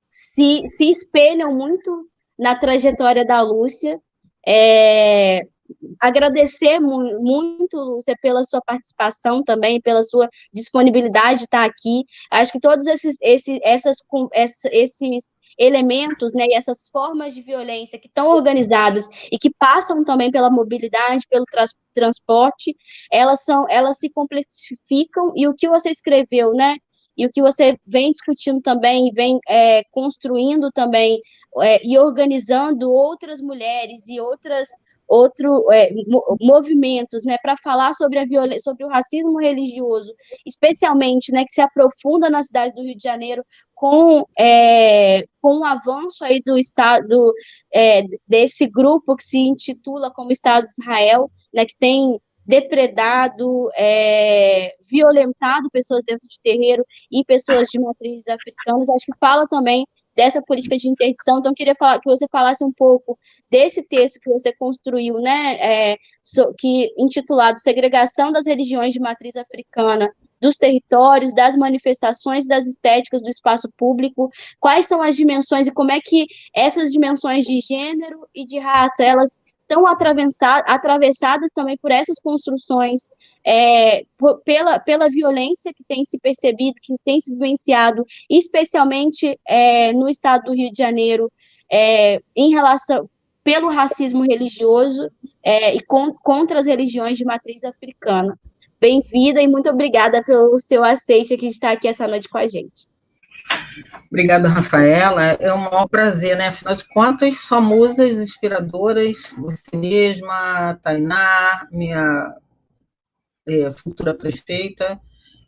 se, se espelham muito na trajetória da Lúcia. É, agradecer mu muito, Lúcia, pela sua participação também, pela sua disponibilidade de estar aqui. Acho que todos esses, esses, essas, esses elementos né, e essas formas de violência que estão organizadas e que passam também pela mobilidade, pelo trans transporte, elas são, elas se complexificam e o que você escreveu, né? E o que você vem discutindo também, vem é, construindo também é, e organizando outras mulheres e outras outro é, movimentos, né, para falar sobre a violência, sobre o racismo religioso, especialmente, né, que se aprofunda na cidade do Rio de Janeiro com é, com o avanço aí do estado é, desse grupo que se intitula como Estado de Israel, né, que tem depredado, é, violentado pessoas dentro de terreiro e pessoas de matrizes africanas. Acho que fala também dessa política de interdição. Então, queria falar, que você falasse um pouco desse texto que você construiu, né, é, so, que intitulado Segregação das Religiões de Matriz Africana dos territórios, das manifestações, das estéticas do espaço público, quais são as dimensões e como é que essas dimensões de gênero e de raça, elas estão atravessadas também por essas construções, é, por, pela, pela violência que tem se percebido, que tem se vivenciado, especialmente é, no estado do Rio de Janeiro, é, em relação pelo racismo religioso é, e com, contra as religiões de matriz africana. Bem-vinda e muito obrigada pelo seu aceite de estar aqui essa noite com a gente. Obrigada, Rafaela. É um maior prazer, né? Afinal de contas, só musas inspiradoras, você mesma, Tainá, minha é, futura prefeita,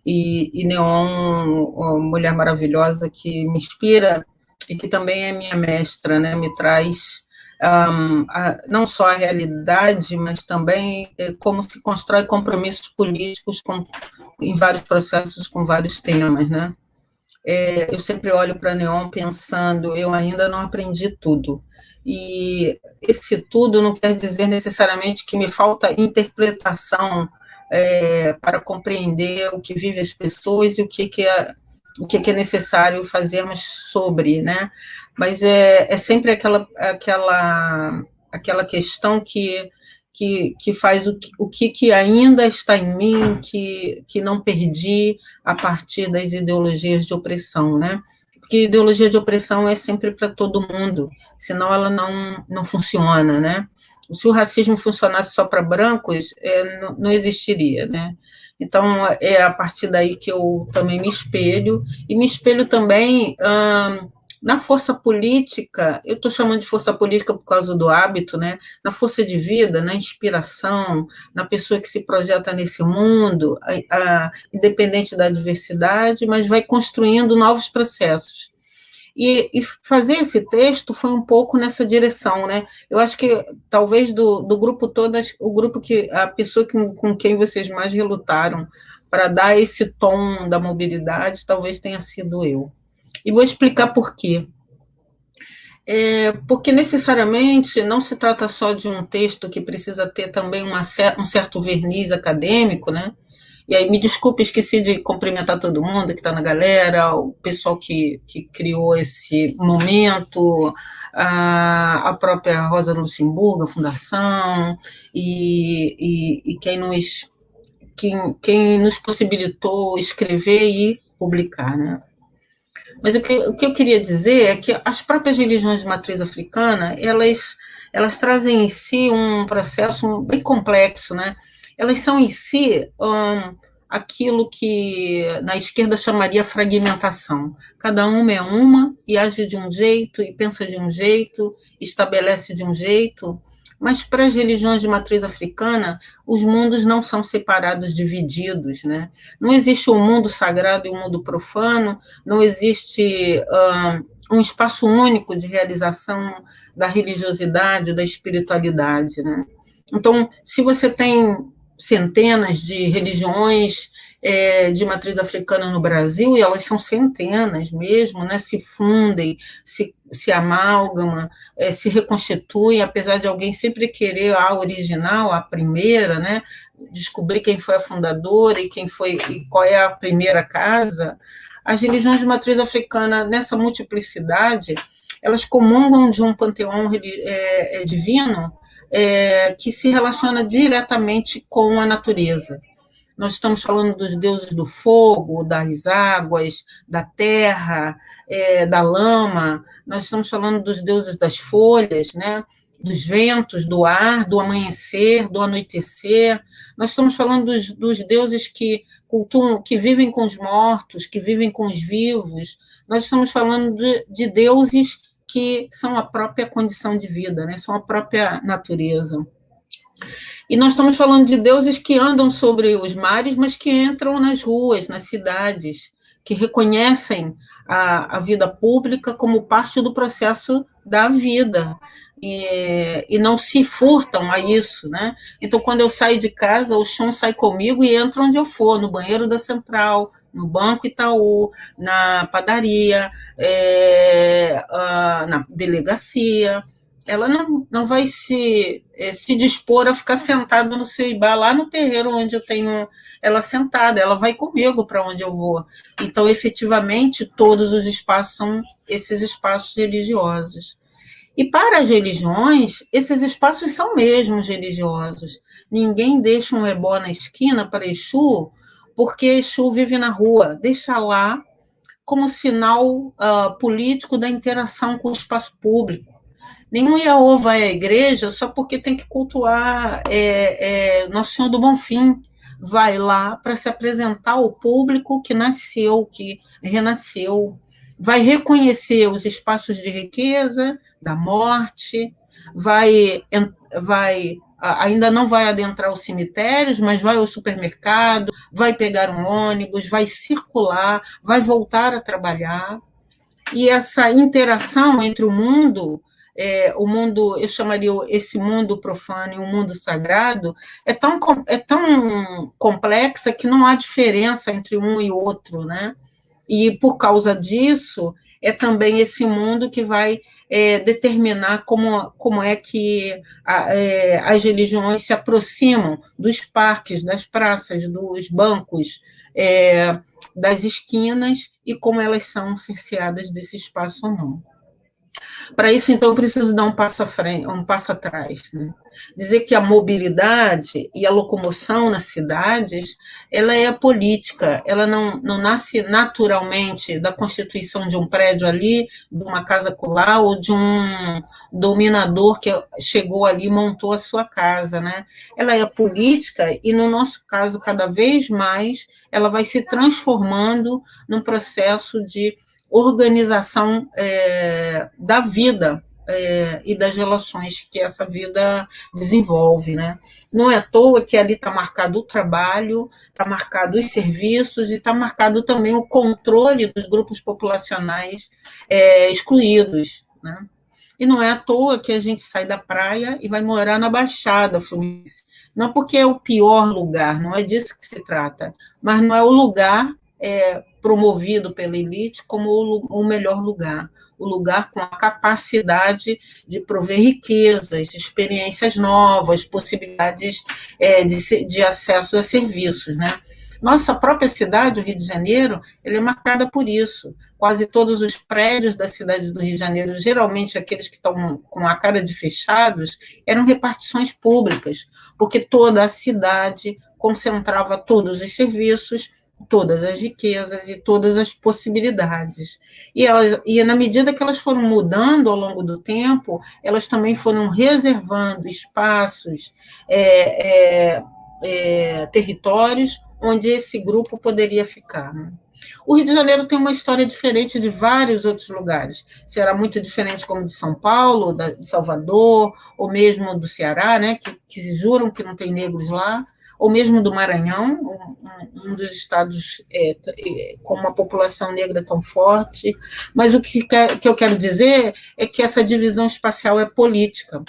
e, e Neon, uma mulher maravilhosa que me inspira e que também é minha mestra, né? Me traz um, a, não só a realidade, mas também é, como se constrói compromissos políticos com, em vários processos, com vários temas, né? É, eu sempre olho para Neon pensando, eu ainda não aprendi tudo. E esse tudo não quer dizer necessariamente que me falta interpretação é, para compreender o que vivem as pessoas e o que, que é o que, que é necessário fazermos sobre, né? Mas é, é sempre aquela, aquela, aquela questão que, que, que faz o, que, o que, que ainda está em mim, que, que não perdi a partir das ideologias de opressão, né? Porque ideologia de opressão é sempre para todo mundo, senão ela não, não funciona, né? Se o racismo funcionasse só para brancos, é, não, não existiria, né? Então, é a partir daí que eu também me espelho, e me espelho também hum, na força política, eu estou chamando de força política por causa do hábito, né? na força de vida, na inspiração, na pessoa que se projeta nesse mundo, a, a, independente da diversidade, mas vai construindo novos processos. E, e, fazer esse texto foi um pouco nessa direção, né? Eu acho que talvez do, do grupo todo, o grupo que a pessoa que, com quem vocês mais relutaram para dar esse tom da mobilidade, talvez tenha sido eu. E vou explicar por quê. É, porque necessariamente não se trata só de um texto que precisa ter também uma, um certo verniz acadêmico, né? E aí, me desculpe, esqueci de cumprimentar todo mundo que está na galera, o pessoal que, que criou esse momento, a, a própria Rosa Luxemburgo, a Fundação, e, e, e quem, nos, quem, quem nos possibilitou escrever e publicar, né? Mas o que, o que eu queria dizer é que as próprias religiões de matriz africana, elas, elas trazem em si um processo bem complexo, né? elas são em si um, aquilo que na esquerda chamaria fragmentação. Cada uma é uma e age de um jeito e pensa de um jeito, estabelece de um jeito. Mas para as religiões de matriz africana, os mundos não são separados, divididos. Né? Não existe um mundo sagrado e um mundo profano, não existe um, um espaço único de realização da religiosidade, da espiritualidade. Né? Então, se você tem centenas de religiões é, de matriz africana no Brasil, e elas são centenas mesmo, né, se fundem, se, se amalgamam, é, se reconstituem, apesar de alguém sempre querer a original, a primeira, né, descobrir quem foi a fundadora e quem foi e qual é a primeira casa, as religiões de matriz africana, nessa multiplicidade, elas comungam de um panteão é, é divino é, que se relaciona diretamente com a natureza. Nós estamos falando dos deuses do fogo, das águas, da terra, é, da lama, nós estamos falando dos deuses das folhas, né? dos ventos, do ar, do amanhecer, do anoitecer. Nós estamos falando dos, dos deuses que cultuam, que vivem com os mortos, que vivem com os vivos. Nós estamos falando de, de deuses que são a própria condição de vida, né? são a própria natureza. E nós estamos falando de deuses que andam sobre os mares, mas que entram nas ruas, nas cidades, que reconhecem a, a vida pública como parte do processo da vida e, e não se furtam a isso, né? Então, quando eu saio de casa, o chão sai comigo e entra onde eu for, no banheiro da central, no Banco Itaú, na padaria, é, na delegacia. Ela não, não vai se, é, se dispor a ficar sentada no Ceibá, lá no terreiro onde eu tenho ela sentada, ela vai comigo para onde eu vou. Então, efetivamente, todos os espaços são esses espaços religiosos. E para as religiões, esses espaços são mesmos religiosos. Ninguém deixa um ebó na esquina para Exu, porque Exu vive na rua. Deixa lá como sinal uh, político da interação com o espaço público. Nenhum vai à igreja só porque tem que cultuar é, é, Nosso Senhor do Bom Fim. Vai lá para se apresentar ao público que nasceu, que renasceu, vai reconhecer os espaços de riqueza, da morte, vai, vai ainda não vai adentrar os cemitérios, mas vai ao supermercado, vai pegar um ônibus, vai circular, vai voltar a trabalhar. E essa interação entre o mundo, é, o mundo, eu chamaria esse mundo profano e o mundo sagrado, é tão, é tão complexa que não há diferença entre um e outro, né? E por causa disso, é também esse mundo que vai é, determinar como, como é que a, é, as religiões se aproximam dos parques, das praças, dos bancos, é, das esquinas e como elas são cerceadas desse espaço ou não. Para isso, então, eu preciso dar um passo, à frente, um passo atrás. Né? Dizer que a mobilidade e a locomoção nas cidades, ela é política, ela não, não nasce naturalmente da constituição de um prédio ali, de uma casa colar, ou de um dominador que chegou ali e montou a sua casa. Né? Ela é política e, no nosso caso, cada vez mais, ela vai se transformando num processo de organização é, da vida é, e das relações que essa vida desenvolve. Né? Não é à toa que ali está marcado o trabalho, está marcado os serviços e está marcado também o controle dos grupos populacionais é, excluídos. Né? E não é à toa que a gente sai da praia e vai morar na Baixada Fluminense. Não porque é o pior lugar, não é disso que se trata, mas não é o lugar é, promovido pela elite como o, o melhor lugar, o lugar com a capacidade de prover riquezas, experiências novas, possibilidades é, de, de acesso a serviços, né? Nossa própria cidade, o Rio de Janeiro, é marcada por isso. Quase todos os prédios da cidade do Rio de Janeiro, geralmente aqueles que estão com a cara de fechados, eram repartições públicas, porque toda a cidade concentrava todos os serviços todas as riquezas e todas as possibilidades. E, elas, e na medida que elas foram mudando ao longo do tempo, elas também foram reservando espaços, é, é, é, territórios onde esse grupo poderia ficar. Né? O Rio de Janeiro tem uma história diferente de vários outros lugares. Será muito diferente como de São Paulo, de Salvador, ou mesmo do Ceará, né, que, que juram que não tem negros lá ou mesmo do Maranhão, um, um dos estados é, com uma população negra tão forte. Mas o que, quer, que eu quero dizer é que essa divisão espacial é política.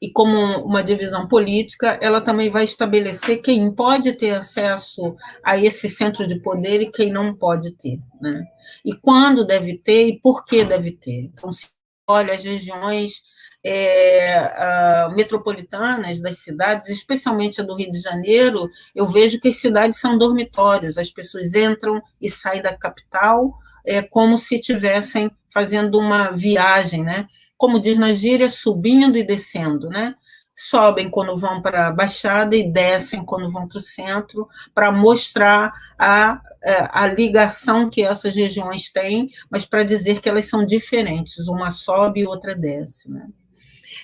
E como uma divisão política, ela também vai estabelecer quem pode ter acesso a esse centro de poder e quem não pode ter. Né? E quando deve ter e por que deve ter. Então, se olha as regiões é, uh, metropolitanas das cidades, especialmente a do Rio de Janeiro, eu vejo que as cidades são dormitórios, as pessoas entram e saem da capital é, como se estivessem fazendo uma viagem, né? Como diz na gíria, subindo e descendo, né? sobem quando vão para a Baixada e descem quando vão para o centro, para mostrar a, é, a ligação que essas regiões têm, mas para dizer que elas são diferentes, uma sobe e outra desce. Né?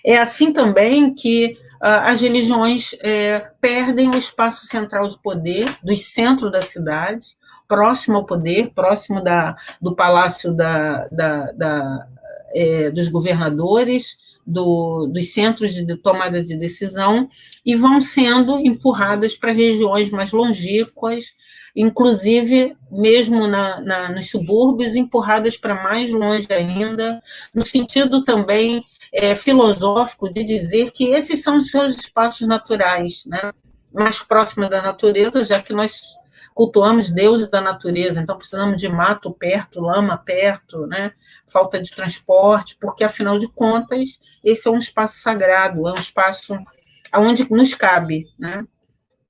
É assim também que uh, as religiões é, perdem o espaço central de poder do centro da cidade, próximo ao poder, próximo da, do palácio da, da, da é, dos governadores, do, dos centros de tomada de decisão, e vão sendo empurradas para regiões mais longínquas, inclusive mesmo na, na, nos subúrbios, empurradas para mais longe ainda, no sentido também é, filosófico de dizer que esses são os seus espaços naturais, né? mais próximos da natureza, já que nós cultuamos deuses da natureza, então precisamos de mato perto, lama perto, né? falta de transporte, porque, afinal de contas, esse é um espaço sagrado, é um espaço onde nos cabe. Né?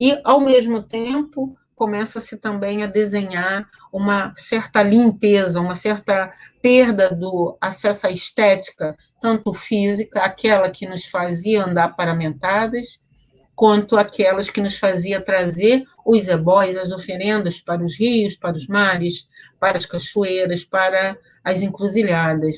E, ao mesmo tempo, começa-se também a desenhar uma certa limpeza, uma certa perda do acesso à estética, tanto física, aquela que nos fazia andar paramentadas, quanto aquelas que nos fazia trazer os ebóis, as oferendas para os rios, para os mares, para as cachoeiras, para as encruzilhadas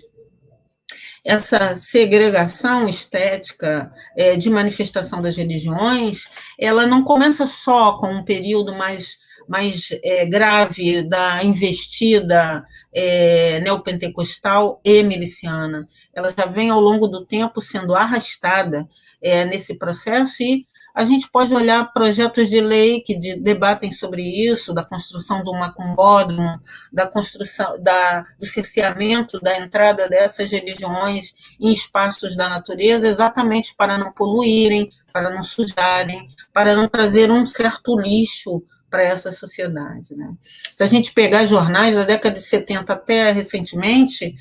essa segregação estética é, de manifestação das religiões, ela não começa só com um período mais, mais é, grave da investida é, neopentecostal e miliciana. Ela já vem ao longo do tempo sendo arrastada é, nesse processo e a gente pode olhar projetos de lei que de, debatem sobre isso, da construção de um macumbódromo, da construção da, do cerceamento da entrada dessas religiões em espaços da natureza, exatamente para não poluírem, para não sujarem, para não trazer um certo lixo para essa sociedade. Né? Se a gente pegar jornais da década de 70 até recentemente,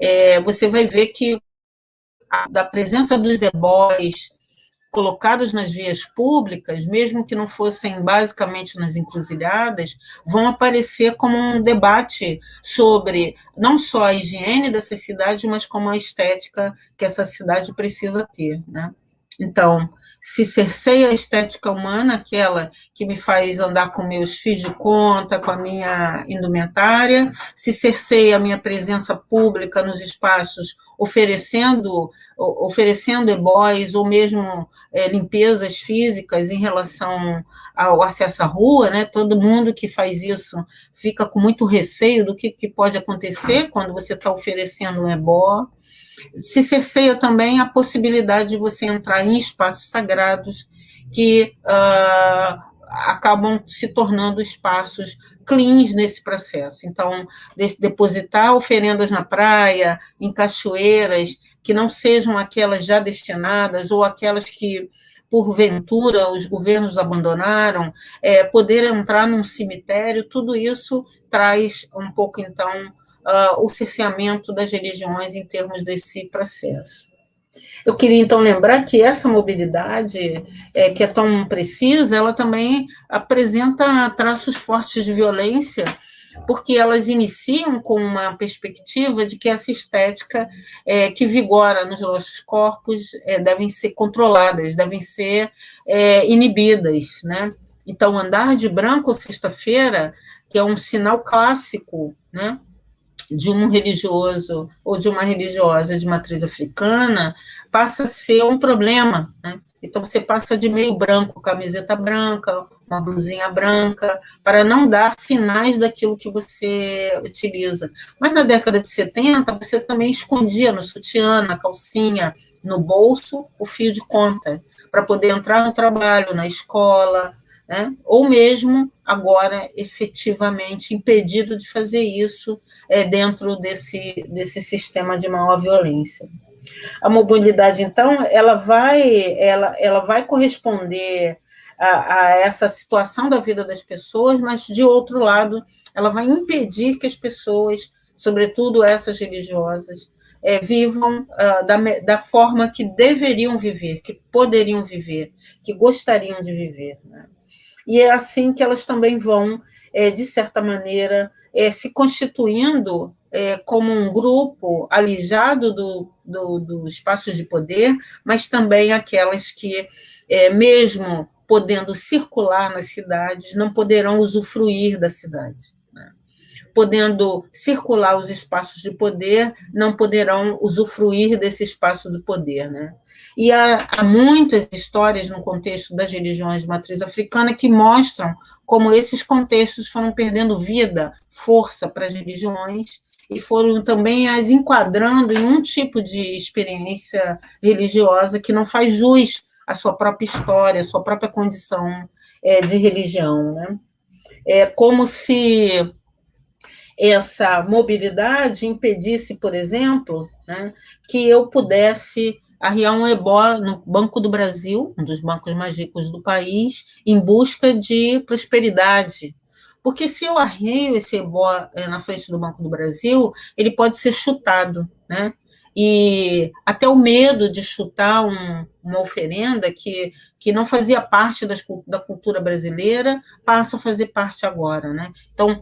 é, você vai ver que a, da presença dos ebóis colocados nas vias públicas, mesmo que não fossem basicamente nas encruzilhadas, vão aparecer como um debate sobre não só a higiene dessa cidade, mas como a estética que essa cidade precisa ter. Né? Então, se cerceia a estética humana, aquela que me faz andar com meus fios de conta, com a minha indumentária, se cerceia a minha presença pública nos espaços oferecendo oferecendo ebóis ou mesmo é, limpezas físicas em relação ao acesso à rua, né? Todo mundo que faz isso fica com muito receio do que, que pode acontecer quando você está oferecendo um ebó se cerceia também a possibilidade de você entrar em espaços sagrados que uh, acabam se tornando espaços cleans nesse processo. Então, depositar oferendas na praia, em cachoeiras, que não sejam aquelas já destinadas ou aquelas que, porventura, os governos abandonaram, é, poder entrar num cemitério, tudo isso traz um pouco, então, uh, o cerceamento das religiões em termos desse processo. Eu queria, então, lembrar que essa mobilidade, é, que é tão precisa, ela também apresenta traços fortes de violência, porque elas iniciam com uma perspectiva de que essa estética é, que vigora nos nossos corpos é, devem ser controladas, devem ser é, inibidas, né? Então, andar de branco sexta-feira, que é um sinal clássico, né? De um religioso ou de uma religiosa de matriz africana passa a ser um problema, né? Então, você passa de meio branco, camiseta branca, uma blusinha branca, para não dar sinais daquilo que você utiliza. Mas na década de 70, você também escondia no sutiã, na calcinha, no bolso, o fio de conta, para poder entrar no trabalho, na escola, né? ou mesmo agora efetivamente impedido de fazer isso é, dentro desse, desse sistema de maior violência. A mobilidade, então, ela vai, ela, ela vai corresponder a, a, essa situação da vida das pessoas, mas, de outro lado, ela vai impedir que as pessoas, sobretudo essas religiosas, é, vivam uh, da, da forma que deveriam viver, que poderiam viver, que gostariam de viver. Né? E é assim que elas também vão, é, de certa maneira, é, se constituindo é, como um grupo alijado do, do, do espaço de poder, mas também aquelas que, é, mesmo podendo circular nas cidades, não poderão usufruir da cidade. Podendo circular os espaços de poder, não poderão usufruir desse espaço de poder. Né? E há, há, muitas histórias no contexto das religiões de matriz africana que mostram como esses contextos foram perdendo vida, força para as religiões e foram também as enquadrando em um tipo de experiência religiosa que não faz jus à sua própria história, à sua própria condição é, de religião. Né? É como se essa mobilidade impedisse, por exemplo, né, que eu pudesse arriar um ebó no Banco do Brasil, um dos bancos mais ricos do país, em busca de prosperidade. Porque se eu arreio esse ebó eh, na frente do Banco do Brasil, ele pode ser chutado, né? E até o medo de chutar um, uma oferenda que, que não fazia parte das, da cultura brasileira passa a fazer parte agora, né? Então,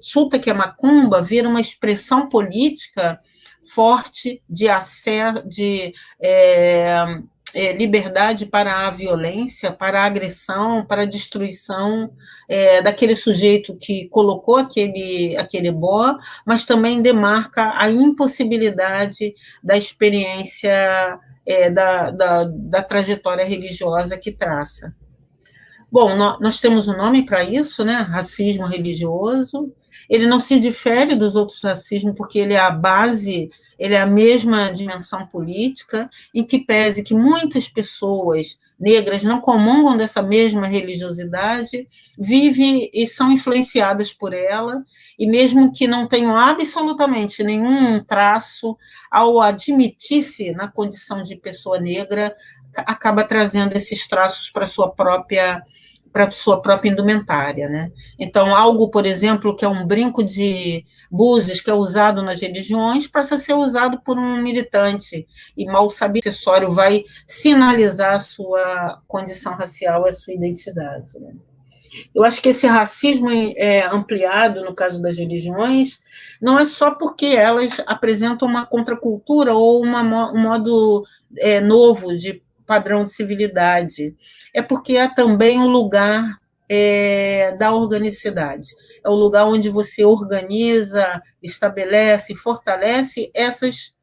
chuta que a macumba vira uma expressão política forte de acesso, de é, é, liberdade para a violência, para a agressão, para a destruição é, daquele sujeito que colocou aquele, aquele boa, mas também demarca a impossibilidade da experiência é, da, da, da trajetória religiosa que traça. Bom, nós temos um nome para isso, né? Racismo religioso. Ele não se difere dos outros racismos porque ele é a base, ele é a mesma dimensão política, em que pese que muitas pessoas negras não comungam dessa mesma religiosidade, vivem e são influenciadas por ela, e mesmo que não tenham absolutamente nenhum traço, ao admitir-se na condição de pessoa negra, acaba trazendo esses traços para sua própria para sua própria indumentária, né? Então, algo, por exemplo, que é um brinco de búzios que é usado nas religiões, passa a ser usado por um militante, e mal sabe acessório vai sinalizar a sua condição racial, a sua identidade. Né? Eu acho que esse racismo é, ampliado, no caso das religiões, não é só porque elas apresentam uma contracultura ou uma, um modo é, novo de padrão de civilidade, é porque é também o lugar é, da organicidade. É o lugar onde você organiza, estabelece, fortalece essas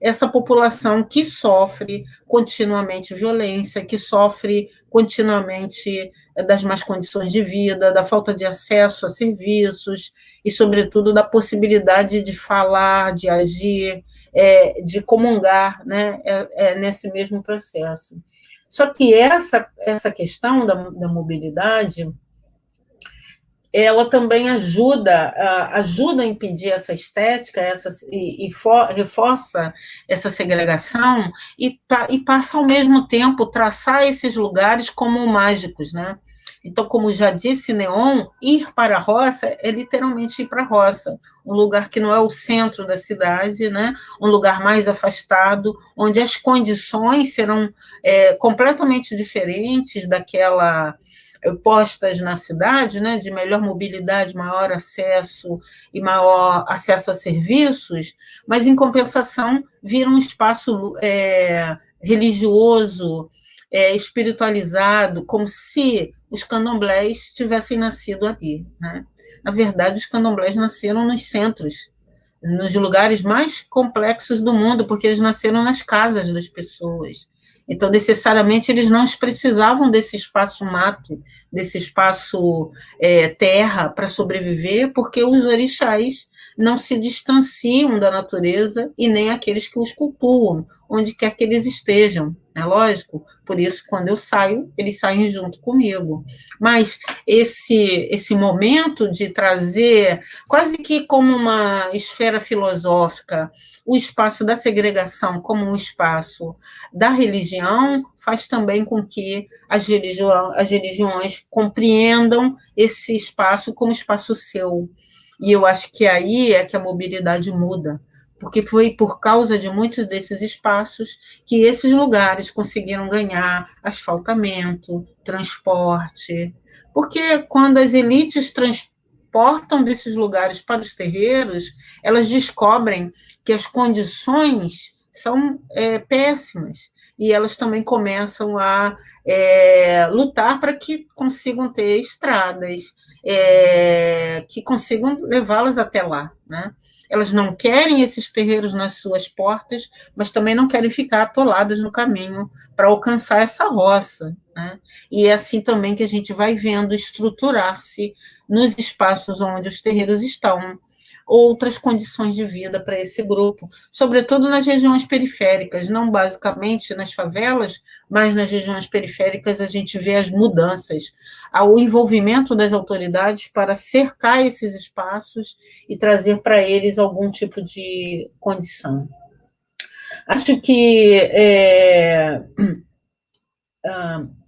essa população que sofre continuamente violência, que sofre continuamente das más condições de vida, da falta de acesso a serviços e, sobretudo, da possibilidade de falar, de agir, é, de comungar né, é, é, nesse mesmo processo. Só que essa, essa questão da, da mobilidade ela também ajuda, ajuda a impedir essa estética essa, e, e for, reforça essa segregação e, e passa ao mesmo tempo traçar esses lugares como mágicos, né? Então, como já disse Neon, ir para a roça é literalmente ir para a roça, um lugar que não é o centro da cidade, né? um lugar mais afastado, onde as condições serão é, completamente diferentes daquela postas na cidade, né, de melhor mobilidade, maior acesso e maior acesso a serviços, mas, em compensação, vira um espaço é, religioso, é, espiritualizado, como se os candomblés tivessem nascido ali. Né? Na verdade, os candomblés nasceram nos centros, nos lugares mais complexos do mundo, porque eles nasceram nas casas das pessoas. Então, necessariamente, eles não precisavam desse espaço mato, desse espaço é, terra para sobreviver, porque os orixás não se distanciam da natureza e nem aqueles que os cultuam, onde quer que eles estejam, é lógico? Por isso, quando eu saio, eles saem junto comigo. Mas esse, esse momento de trazer, quase que como uma esfera filosófica, o espaço da segregação como um espaço da religião, faz também com que as, religião, as religiões compreendam esse espaço como espaço seu e eu acho que aí é que a mobilidade muda, porque foi por causa de muitos desses espaços que esses lugares conseguiram ganhar asfaltamento, transporte. Porque quando as elites transportam desses lugares para os terreiros, elas descobrem que as condições são é, péssimas e elas também começam a é, lutar para que consigam ter estradas, é, que consigam levá-las até lá, né? Elas não querem esses terreiros nas suas portas, mas também não querem ficar atoladas no caminho para alcançar essa roça. Né? E é assim também que a gente vai vendo estruturar-se nos espaços onde os terreiros estão, outras condições de vida para esse grupo, sobretudo nas regiões periféricas, não basicamente nas favelas, mas nas regiões periféricas a gente vê as mudanças, o envolvimento das autoridades para cercar esses espaços e trazer para eles algum tipo de condição. Acho que é, [CLEARS THROAT]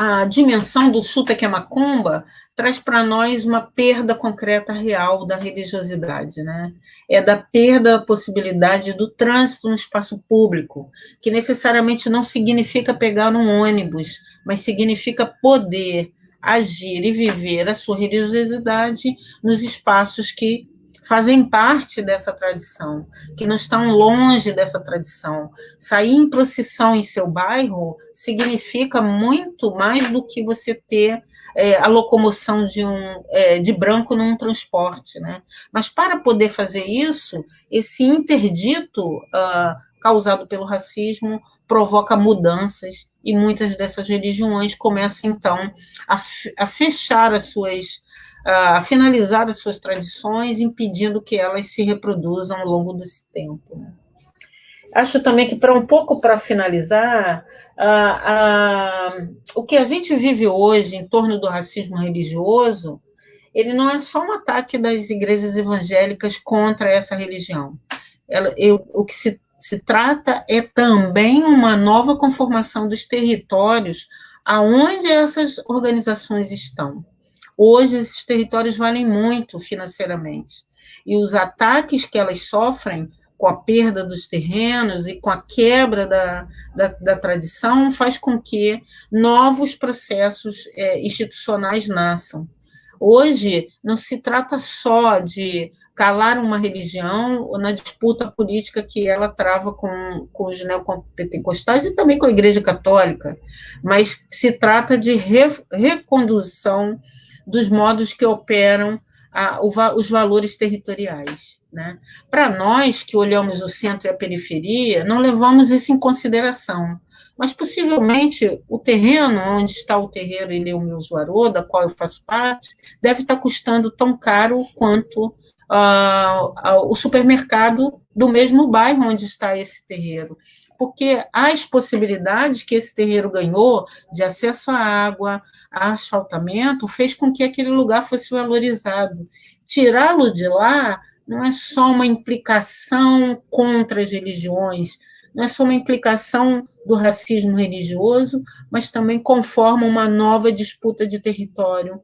a dimensão do chuta que é macumba traz para nós uma perda concreta real da religiosidade, né? É da perda da possibilidade do trânsito no espaço público, que necessariamente não significa pegar um ônibus, mas significa poder agir e viver a sua religiosidade nos espaços que fazem parte dessa tradição, que não estão longe dessa tradição. Sair em procissão em seu bairro significa muito mais do que você ter é, a locomoção de um é, de branco num transporte, né? Mas para poder fazer isso, esse interdito uh, causado pelo racismo provoca mudanças e muitas dessas religiões começam então a, a fechar as suas a finalizar as suas tradições, impedindo que elas se reproduzam ao longo desse tempo. Né? Acho também que, para um pouco para finalizar, o que a gente vive hoje em torno do racismo religioso, ele não é só um ataque das igrejas evangélicas contra essa religião. Ela, eu, o que se, se trata é também uma nova conformação dos territórios aonde essas organizações estão. Hoje, esses territórios valem muito financeiramente, e os ataques que elas sofrem com a perda dos terrenos e com a quebra da, da, da tradição, faz com que novos processos é, institucionais nasçam. Hoje, não se trata só de calar uma religião na disputa política que ela trava com, com os neopentecostais e também com a Igreja Católica, mas se trata de re, recondução dos modos que operam a, o, os valores territoriais. Né? Para nós que olhamos o centro e a periferia, não levamos isso em consideração. Mas possivelmente o terreno onde está o terreiro Ileu Milzuarô, da qual eu faço parte, deve estar custando tão caro quanto uh, uh, o supermercado do mesmo bairro onde está esse terreiro. Porque as possibilidades que esse terreiro ganhou de acesso à água, a asfaltamento, fez com que aquele lugar fosse valorizado. Tirá-lo de lá não é só uma implicação contra as religiões, não é só uma implicação do racismo religioso, mas também conforma uma nova disputa de território,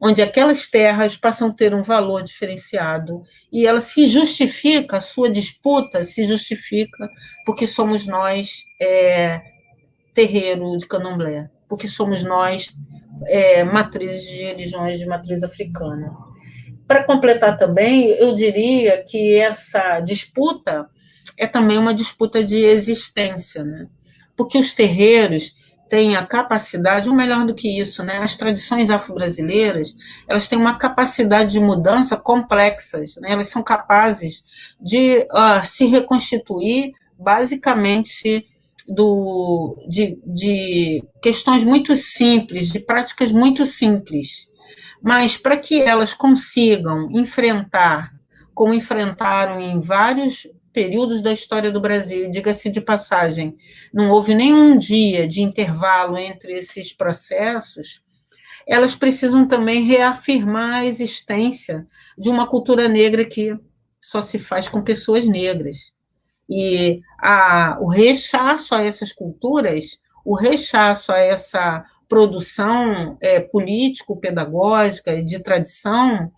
onde aquelas terras passam a ter um valor diferenciado e ela se justifica, a sua disputa se justifica porque somos nós é, terreiro de candomblé, porque somos nós é, matrizes de religiões de matriz africana. Para completar também, eu diria que essa disputa é também uma disputa de existência, né? porque os terreiros têm a capacidade, ou melhor do que isso, né? as tradições afro-brasileiras, elas têm uma capacidade de mudança complexas, né? elas são capazes de uh, se reconstituir basicamente do, de, de questões muito simples, de práticas muito simples, mas para que elas consigam enfrentar, como enfrentaram em vários períodos da história do Brasil, diga-se de passagem, não houve nenhum dia de intervalo entre esses processos, elas precisam também reafirmar a existência de uma cultura negra que só se faz com pessoas negras. E a, o rechaço a essas culturas, o rechaço a essa produção é, político-pedagógica e de tradição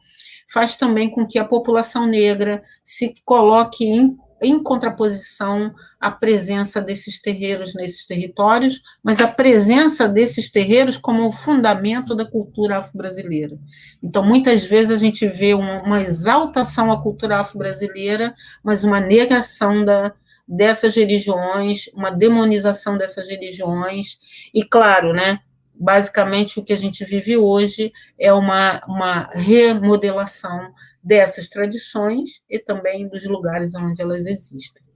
faz também com que a população negra se coloque em, em contraposição à presença desses terreiros nesses territórios, mas a presença desses terreiros como fundamento da cultura afro-brasileira. Então, muitas vezes a gente vê uma, uma exaltação à cultura afro-brasileira, mas uma negação da, dessas religiões, uma demonização dessas religiões, e claro, né, basicamente o que a gente vive hoje é uma, uma remodelação dessas tradições e também dos lugares onde elas existem.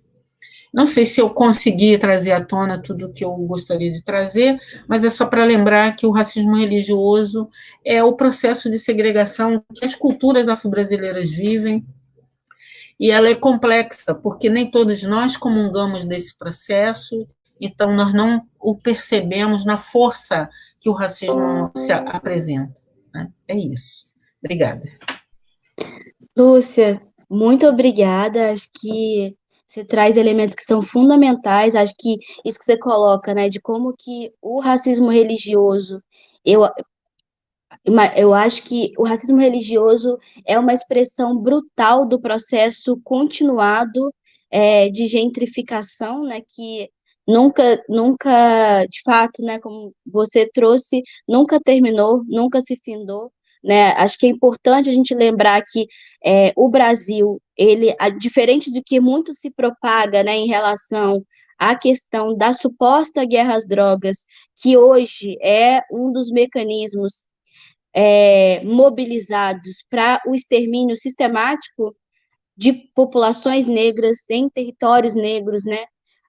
Não sei se eu consegui trazer à tona tudo o que eu gostaria de trazer, mas é só para lembrar que o racismo religioso é o processo de segregação que as culturas afro-brasileiras vivem, e ela é complexa, porque nem todos nós comungamos desse processo, então nós não o percebemos na força que o racismo se apresenta. Né? É isso. Obrigada. Lúcia, muito obrigada. Acho que você traz elementos que são fundamentais. Acho que isso que você coloca, né, de como que o racismo religioso, eu, eu acho que o racismo religioso é uma expressão brutal do processo continuado é, de gentrificação, né, que nunca, nunca, de fato, né, como você trouxe, nunca terminou, nunca se findou, né? Acho que é importante a gente lembrar que é, o Brasil, ele, a, diferente do que muito se propaga, né, em relação à questão da suposta guerra às drogas, que hoje é um dos mecanismos é, mobilizados para o extermínio sistemático de populações negras em territórios negros, né?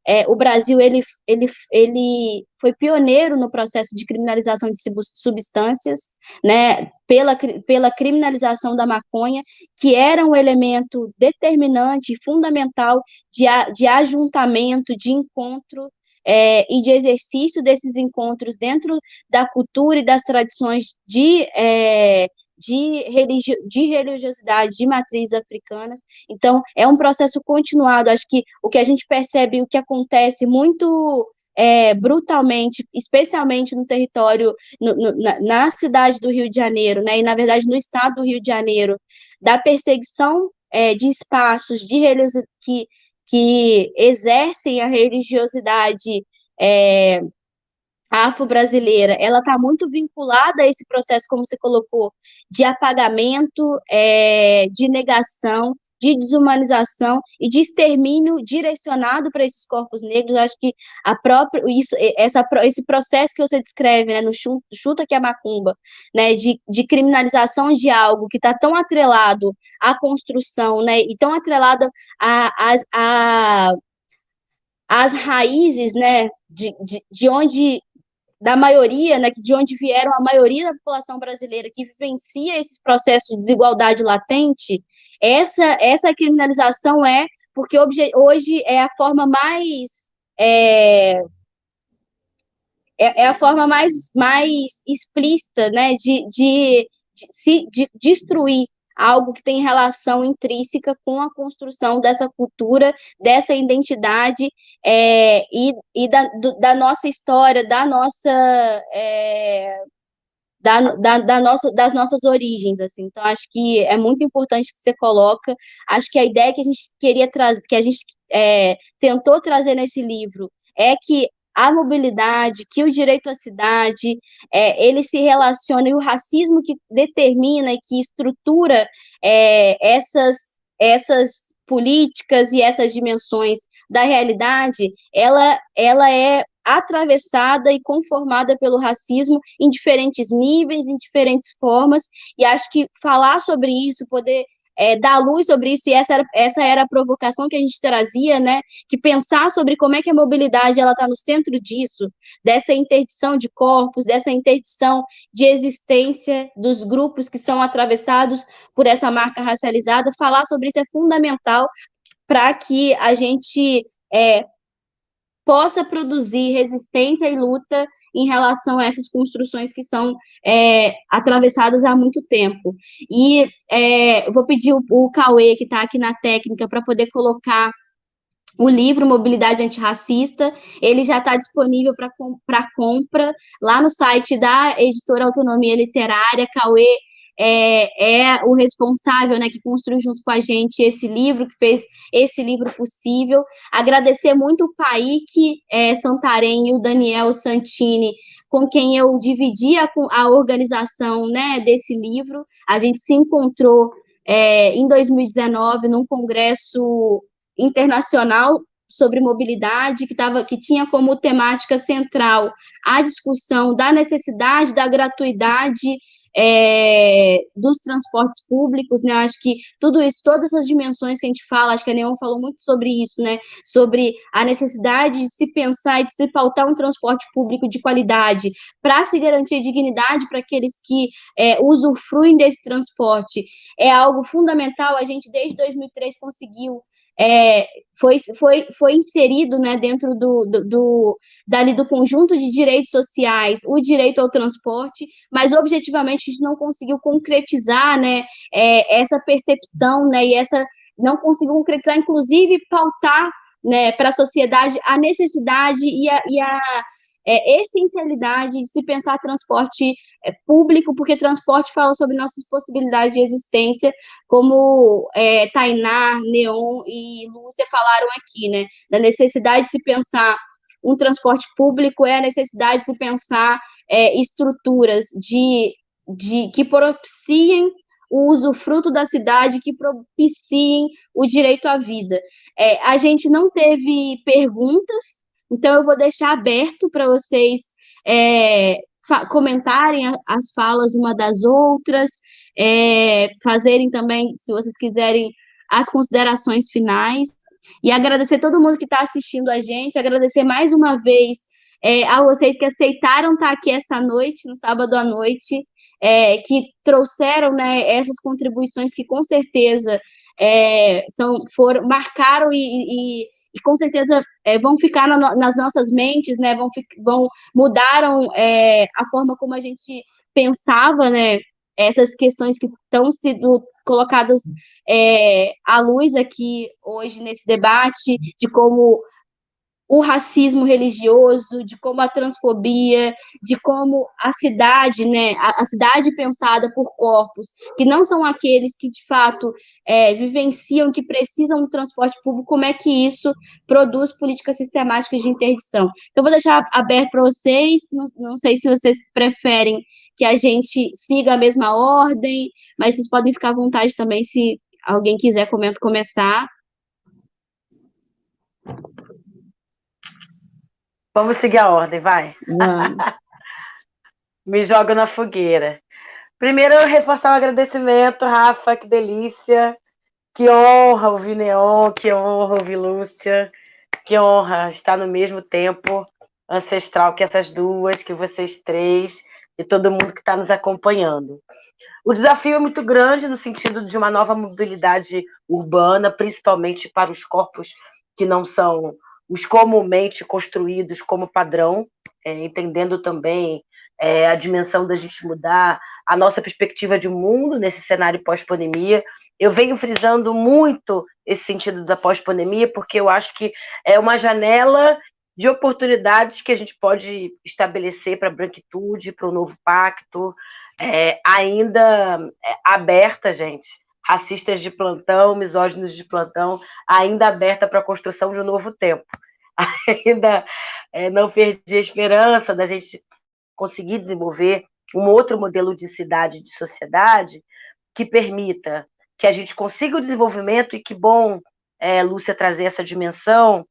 É, o Brasil ele, ele, ele foi pioneiro no processo de criminalização de substâncias, né, pela, pela criminalização da maconha, que era um elemento determinante, fundamental de, de ajuntamento, de encontro é, e de exercício desses encontros dentro da cultura e das tradições de é, de, religio de religiosidade de matrizes africanas. Então, é um processo continuado. Acho que o que a gente percebe, o que acontece muito é, brutalmente, especialmente no território, no, no, na, na, cidade do Rio de Janeiro, né, e na verdade no estado do Rio de Janeiro, da perseguição é, de espaços de que, que exercem a religiosidade é, afro-brasileira, ela está muito vinculada a esse processo, como você colocou, de apagamento, é, de negação, de desumanização e de extermínio direcionado para esses corpos negros. acho que a própria isso, essa, esse processo que você descreve, né, no chuta que é macumba, né, de, de criminalização de algo que está tão atrelado à construção, né, e tão atrelado a, a, a as raízes, né, de, de, de onde da maioria, né, de onde vieram a maioria da população brasileira que vivencia esses processos de desigualdade latente, essa, essa criminalização é porque hoje é a forma mais é, é, é, a forma mais, mais explícita né, de, de, de, de destruir algo que tem relação intrínseca com a construção dessa cultura, dessa identidade é, e, e da, do, da nossa história, da nossa, é, da, da, da, nossa, das nossas origens, assim. Então, acho que é muito importante que você coloca. Acho que a ideia que a gente queria trazer, que a gente é, tentou trazer nesse livro, é que a mobilidade, que o direito à cidade, é, ele se relaciona, e o racismo que determina e que estrutura é, essas, essas políticas e essas dimensões da realidade, ela, ela é atravessada e conformada pelo racismo em diferentes níveis, em diferentes formas, e acho que falar sobre isso, poder é, dar luz sobre isso, e essa era, essa era a provocação que a gente trazia, né? Que pensar sobre como é que a mobilidade ela está no centro disso, dessa interdição de corpos, dessa interdição de existência dos grupos que são atravessados por essa marca racializada, falar sobre isso é fundamental para que a gente é, possa produzir resistência e luta em relação a essas construções que são é, atravessadas há muito tempo. E é, vou pedir o, o Cauê, que está aqui na técnica, para poder colocar o livro Mobilidade Antirracista, ele já está disponível para compra lá no site da editora Autonomia Literária. Cauê é, é, o responsável, né, que construiu junto com a gente esse livro, que fez esse livro possível. Agradecer muito o Paik é, Santarém e o Daniel Santini, com quem eu dividi a, a organização né, desse livro. A gente se encontrou é, em 2019 num congresso internacional sobre mobilidade, que, tava, que tinha como temática central a discussão da necessidade da gratuidade é, dos transportes públicos, né? Acho que tudo isso, todas essas dimensões que a gente fala, acho que a Neon falou muito sobre isso, né? Sobre a necessidade de se pensar e de se pautar um transporte público de qualidade para se garantir dignidade para aqueles que é, usufruem desse transporte. É algo fundamental. A gente, desde 2003, conseguiu é, foi, foi, foi inserido né, dentro do, do, do, dali do conjunto de direitos sociais o direito ao transporte, mas objetivamente a gente não conseguiu concretizar né, é, essa percepção né, e essa não conseguiu concretizar, inclusive pautar né, para a sociedade a necessidade e a, e a é, essencialidade de se pensar transporte é, público, porque transporte fala sobre nossas possibilidades de existência, como é, Tainá, Neon e Lúcia falaram aqui, né? Da necessidade de se pensar um transporte público é a necessidade de se pensar é, estruturas de, de que propiciem o usufruto da cidade, que propiciem o direito à vida. É, a gente não teve perguntas, então, eu vou deixar aberto para vocês é, comentarem as falas uma das outras, é, fazerem também, se vocês quiserem, as considerações finais. E agradecer todo mundo que está assistindo a gente, agradecer mais uma vez é, a vocês que aceitaram estar tá aqui essa noite, no sábado à noite, é, que trouxeram né, essas contribuições que com certeza é, são, foram, marcaram e, e e com certeza é, vão ficar na, nas nossas mentes, né? Vão, vão mudaram é, a forma como a gente pensava, né? Essas questões que estão sendo colocadas é, à luz aqui hoje nesse debate, de como o racismo religioso, de como a transfobia, de como a cidade, né, a, a cidade pensada por corpos, que não são aqueles que de fato é, vivenciam, que precisam do transporte público, como é que isso produz políticas sistemáticas de interdição. Então, vou deixar aberto para vocês, não, não sei se vocês preferem que a gente siga a mesma ordem, mas vocês podem ficar à vontade também se alguém quiser começar. Vamos seguir a ordem, vai. [LAUGHS] Me jogo na fogueira. Primeiro, reforçar o agradecimento, Rafa, que delícia. Que honra ouvir Neon, que honra ouvir Lúcia, que honra estar no mesmo tempo ancestral que essas duas, que vocês três e todo mundo que está nos acompanhando. O desafio é muito grande no sentido de uma nova mobilidade urbana, principalmente para os corpos que não são os comumente construídos como padrão, é, entendendo também é, a dimensão da gente mudar a nossa perspectiva de mundo nesse cenário pós-pandemia. Eu venho frisando muito esse sentido da pós-pandemia, porque eu acho que é uma janela de oportunidades que a gente pode estabelecer para a branquitude, para o novo pacto, é, ainda é, aberta, gente, racistas de plantão, misóginos de plantão, ainda aberta para a construção de um novo tempo. [LAUGHS] Ainda é, não perdi a esperança da gente conseguir desenvolver um outro modelo de cidade de sociedade que permita que a gente consiga o desenvolvimento, e que bom, é, Lúcia, trazer essa dimensão.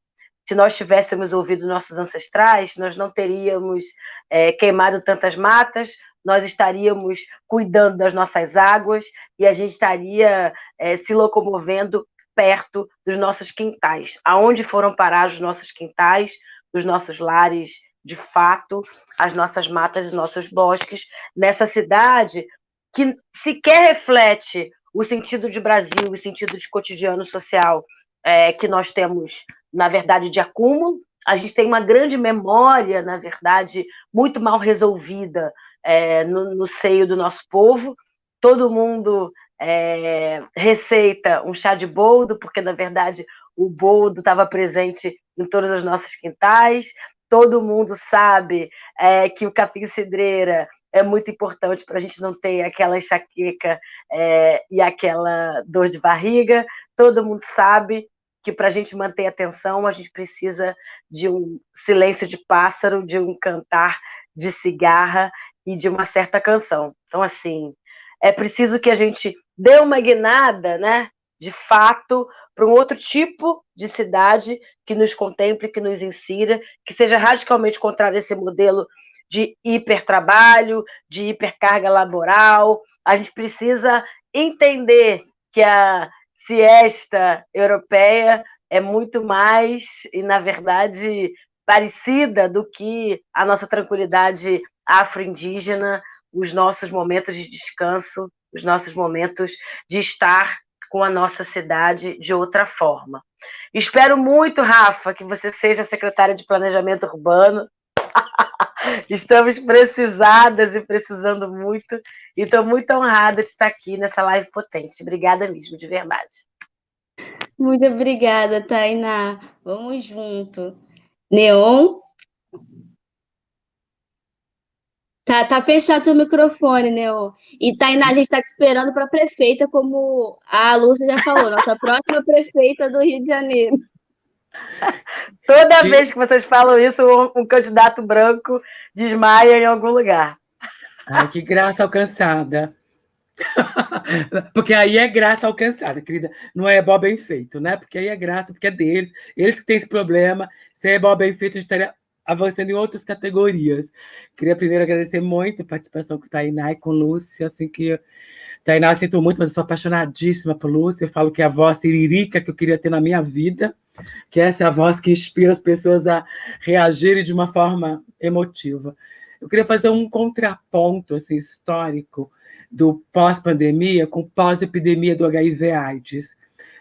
Se nós tivéssemos ouvido nossos ancestrais, nós não teríamos é, queimado tantas matas, nós estaríamos cuidando das nossas águas e a gente estaria é, se locomovendo perto dos nossos quintais. Aonde foram parar os nossos quintais, os nossos lares, de fato, as nossas matas, os nossos bosques, nessa cidade que sequer reflete o sentido de Brasil, o sentido de cotidiano social é, que nós temos, na verdade, de acúmulo. A gente tem uma grande memória, na verdade, muito mal resolvida é, no, no seio do nosso povo. Todo mundo é, receita um chá de boldo, porque na verdade o boldo estava presente em todos os nossos quintais. Todo mundo sabe é, que o capim-cidreira é muito importante para a gente não ter aquela enxaqueca é, e aquela dor de barriga. Todo mundo sabe que para a gente manter a atenção, a gente precisa de um silêncio de pássaro, de um cantar de cigarra e de uma certa canção. Então, assim, é preciso que a gente dê uma guinada, né, de fato, para um outro tipo de cidade que nos contemple, que nos insira, que seja radicalmente contrário a esse modelo de hipertrabalho, de hipercarga laboral. A gente precisa entender que a siesta europeia é muito mais, e na verdade, parecida do que a nossa tranquilidade afro-indígena os nossos momentos de descanso, os nossos momentos de estar com a nossa cidade de outra forma. Espero muito, Rafa, que você seja secretária de Planejamento Urbano. [LAUGHS] Estamos precisadas e precisando muito. E estou muito honrada de estar aqui nessa live potente. Obrigada mesmo, de verdade. Muito obrigada, Tainá. Vamos junto. Neon, Tá, tá fechado seu microfone, né? E Tainá, a gente está te esperando para prefeita, como a Lúcia já falou, nossa próxima [LAUGHS] prefeita do Rio de Janeiro. [LAUGHS] Toda Sim. vez que vocês falam isso, um, um, candidato branco desmaia em algum lugar. Ai, que graça alcançada. [LAUGHS] porque aí é graça alcançada, querida. Não é bom bem feito, né? Porque aí é graça, porque é deles. Eles que têm esse problema. Se é bom bem feito, a gente estaria avançando em outras categorias. Queria primeiro agradecer muito a participação com Tainá e com Lúcia, assim que Tainá, sinto muito, mas eu sou apaixonadíssima por Lúcia, eu falo que é a voz iririca que eu queria ter na minha vida, que essa é a voz que inspira as pessoas a reagirem de uma forma emotiva. Eu queria fazer um contraponto assim, histórico do pós-pandemia com pós-epidemia do HIV-AIDS,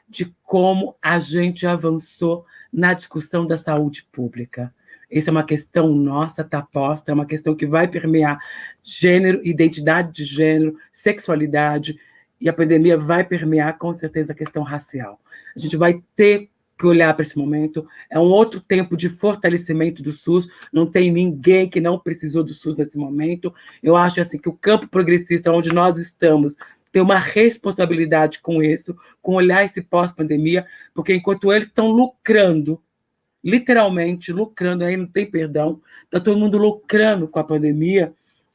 de como a gente avançou na discussão da saúde pública. Essa é uma questão nossa, está posta, é uma questão que vai permear gênero, identidade de gênero, sexualidade, e a pandemia vai permear, com certeza, a questão racial. A gente vai ter que olhar para esse momento. É um outro tempo de fortalecimento do SUS. Não tem ninguém que não precisou do SUS nesse momento. Eu acho assim que o campo progressista, onde nós estamos, tem uma responsabilidade com isso, com olhar esse pós-pandemia, porque enquanto eles estão lucrando, literalmente lucrando, aí não tem perdão, está todo mundo lucrando com a pandemia,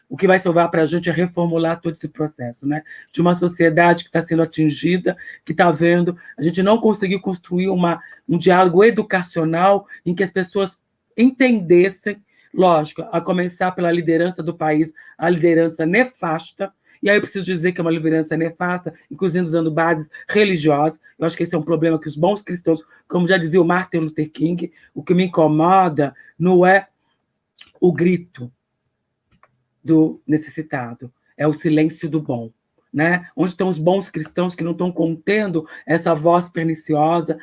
o que vai salvar para a gente é reformular todo esse processo, né? De uma sociedade que está sendo atingida, que está vendo, a gente não conseguiu construir uma, um diálogo educacional em que as pessoas entendessem, lógico, a começar pela liderança do país, a liderança nefasta, e aí eu preciso dizer que é uma liderança nefasta, inclusive usando bases religiosas. Eu acho que esse é um problema que os bons cristãos, como já dizia o Martin Luther King, o que me incomoda não é o grito, do necessitado, é o silêncio do bom. Né? Onde estão os bons cristãos que não estão contendo essa voz perniciosa,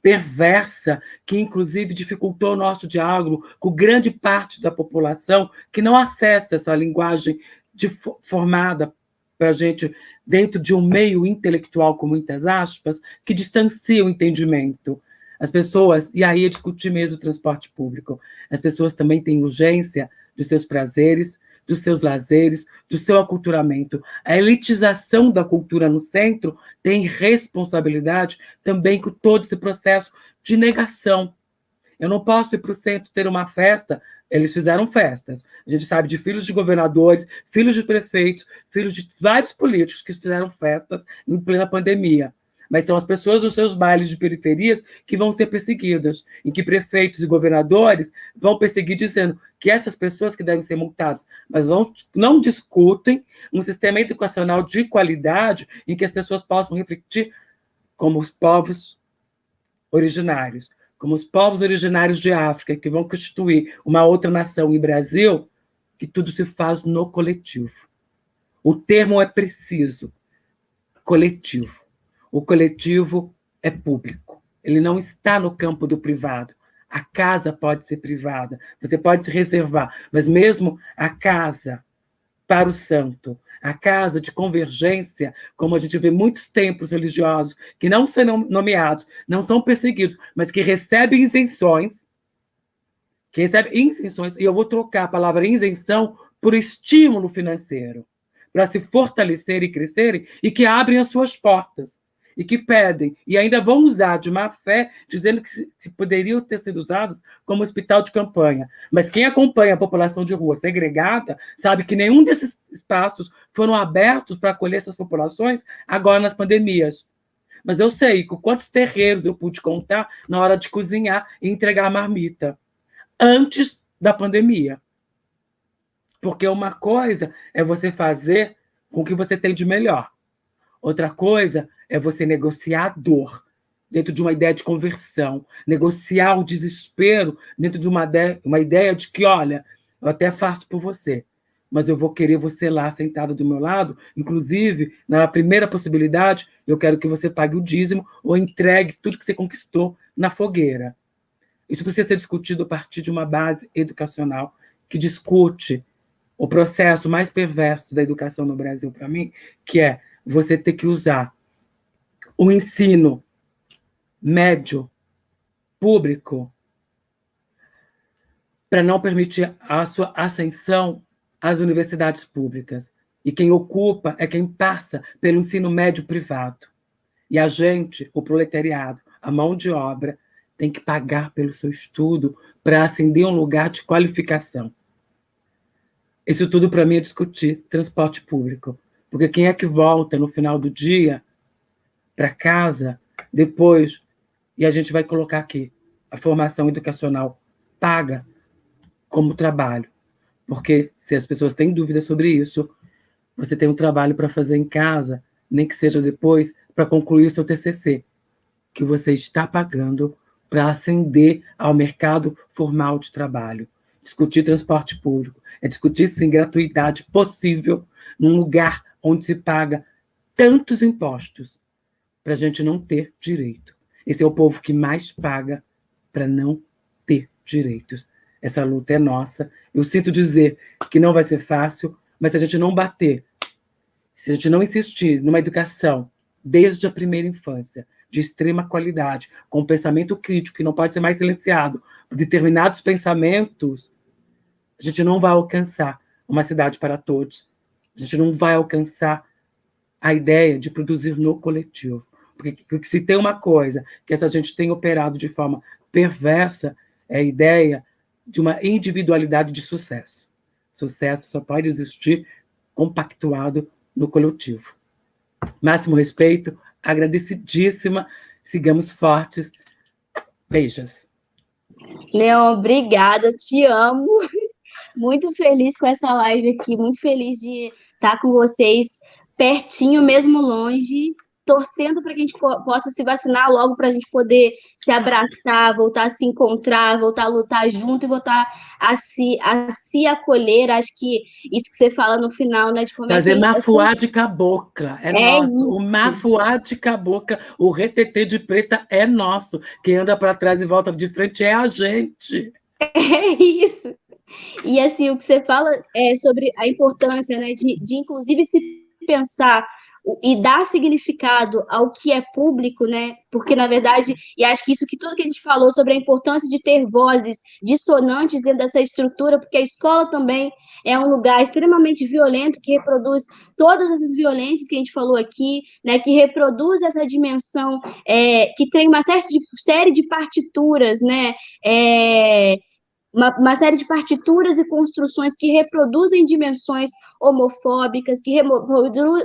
perversa, que inclusive dificultou o nosso diálogo com grande parte da população que não acessa essa linguagem de, formada para a gente dentro de um meio intelectual, com muitas aspas, que distancia o entendimento. As pessoas, e aí é discutir mesmo o transporte público, as pessoas também têm urgência dos seus prazeres, dos seus lazeres, do seu aculturamento. A elitização da cultura no centro tem responsabilidade também com todo esse processo de negação. Eu não posso ir para o centro ter uma festa. Eles fizeram festas. A gente sabe de filhos de governadores, filhos de prefeitos, filhos de vários políticos que fizeram festas em plena pandemia mas são as pessoas dos seus bailes de periferias que vão ser perseguidas, em que prefeitos e governadores vão perseguir dizendo que essas pessoas que devem ser multadas, mas vão, não discutem um sistema educacional de qualidade em que as pessoas possam refletir como os povos originários, como os povos originários de África, que vão constituir uma outra nação em Brasil, que tudo se faz no coletivo. O termo é preciso, coletivo. O coletivo é público, ele não está no campo do privado. A casa pode ser privada, você pode se reservar, mas mesmo a casa para o santo, a casa de convergência, como a gente vê muitos templos religiosos que não são nomeados, não são perseguidos, mas que recebem isenções, que recebem isenções, e eu vou trocar a palavra isenção por estímulo financeiro, para se fortalecerem e crescerem, e que abrem as suas portas e que pedem, e ainda vão usar de má fé, dizendo que poderiam ter sido usados como hospital de campanha. Mas quem acompanha a população de rua segregada sabe que nenhum desses espaços foram abertos para acolher essas populações agora nas pandemias. Mas eu sei com quantos terreiros eu pude contar na hora de cozinhar e entregar marmita, antes da pandemia. Porque uma coisa é você fazer com o que você tem de melhor. Outra coisa é você negociar a dor dentro de uma ideia de conversão, negociar o desespero dentro de uma uma ideia de que, olha, eu até faço por você, mas eu vou querer você lá sentado do meu lado, inclusive, na primeira possibilidade, eu quero que você pague o dízimo ou entregue tudo que você conquistou na fogueira. Isso precisa ser discutido a partir de uma base educacional que discute o processo mais perverso da educação no Brasil, para mim, que é você ter que usar o ensino médio público para não permitir a sua ascensão às universidades públicas. E quem ocupa é quem passa pelo ensino médio privado. E a gente, o proletariado, a mão de obra, tem que pagar pelo seu estudo para ascender um lugar de qualificação. Isso tudo para mim é discutir transporte público. Porque quem é que volta no final do dia para casa, depois, e a gente vai colocar aqui, a formação educacional paga como trabalho. Porque se as pessoas têm dúvidas sobre isso, você tem um trabalho para fazer em casa, nem que seja depois, para concluir seu TCC, que você está pagando para ascender ao mercado formal de trabalho. Discutir transporte público é discutir, sim, gratuidade possível num lugar onde se paga tantos impostos para a gente não ter direito. Esse é o povo que mais paga para não ter direitos. Essa luta é nossa. Eu sinto dizer que não vai ser fácil, mas se a gente não bater, se a gente não insistir numa educação desde a primeira infância, de extrema qualidade, com pensamento crítico, que não pode ser mais silenciado determinados pensamentos, a gente não vai alcançar uma cidade para todos. A gente não vai alcançar a ideia de produzir no coletivo. Porque se tem uma coisa que essa gente tem operado de forma perversa, é a ideia de uma individualidade de sucesso. Sucesso só pode existir compactuado no coletivo. Máximo respeito, agradecidíssima, sigamos fortes. Beijos. Leon, obrigada, te amo. [LAUGHS] Muito feliz com essa live aqui, muito feliz de estar com vocês pertinho, mesmo longe, torcendo para que a gente possa se vacinar logo para a gente poder se abraçar, voltar a se encontrar, voltar a lutar junto e voltar a se, a se acolher. Acho que isso que você fala no final, né? De como Fazer é mafuá de cabocla, é, é nosso. Isso. O mafuá de cabocla, o retetê de preta é nosso. Quem anda para trás e volta de frente é a gente. [LAUGHS] É isso. E assim, o que você fala é sobre a importância, né, de, de inclusive se pensar e dar significado ao que é público, né? Porque, na verdade, e acho que isso que tudo que a gente falou sobre a importância de ter vozes dissonantes dentro dessa estrutura, porque a escola também é um lugar extremamente violento que reproduz todas essas violências que a gente falou aqui, né? Que reproduz essa dimensão, é, que tem uma série de, série de partituras, né? É, uma, uma, série de partituras e construções que reproduzem dimensões homofóbicas, que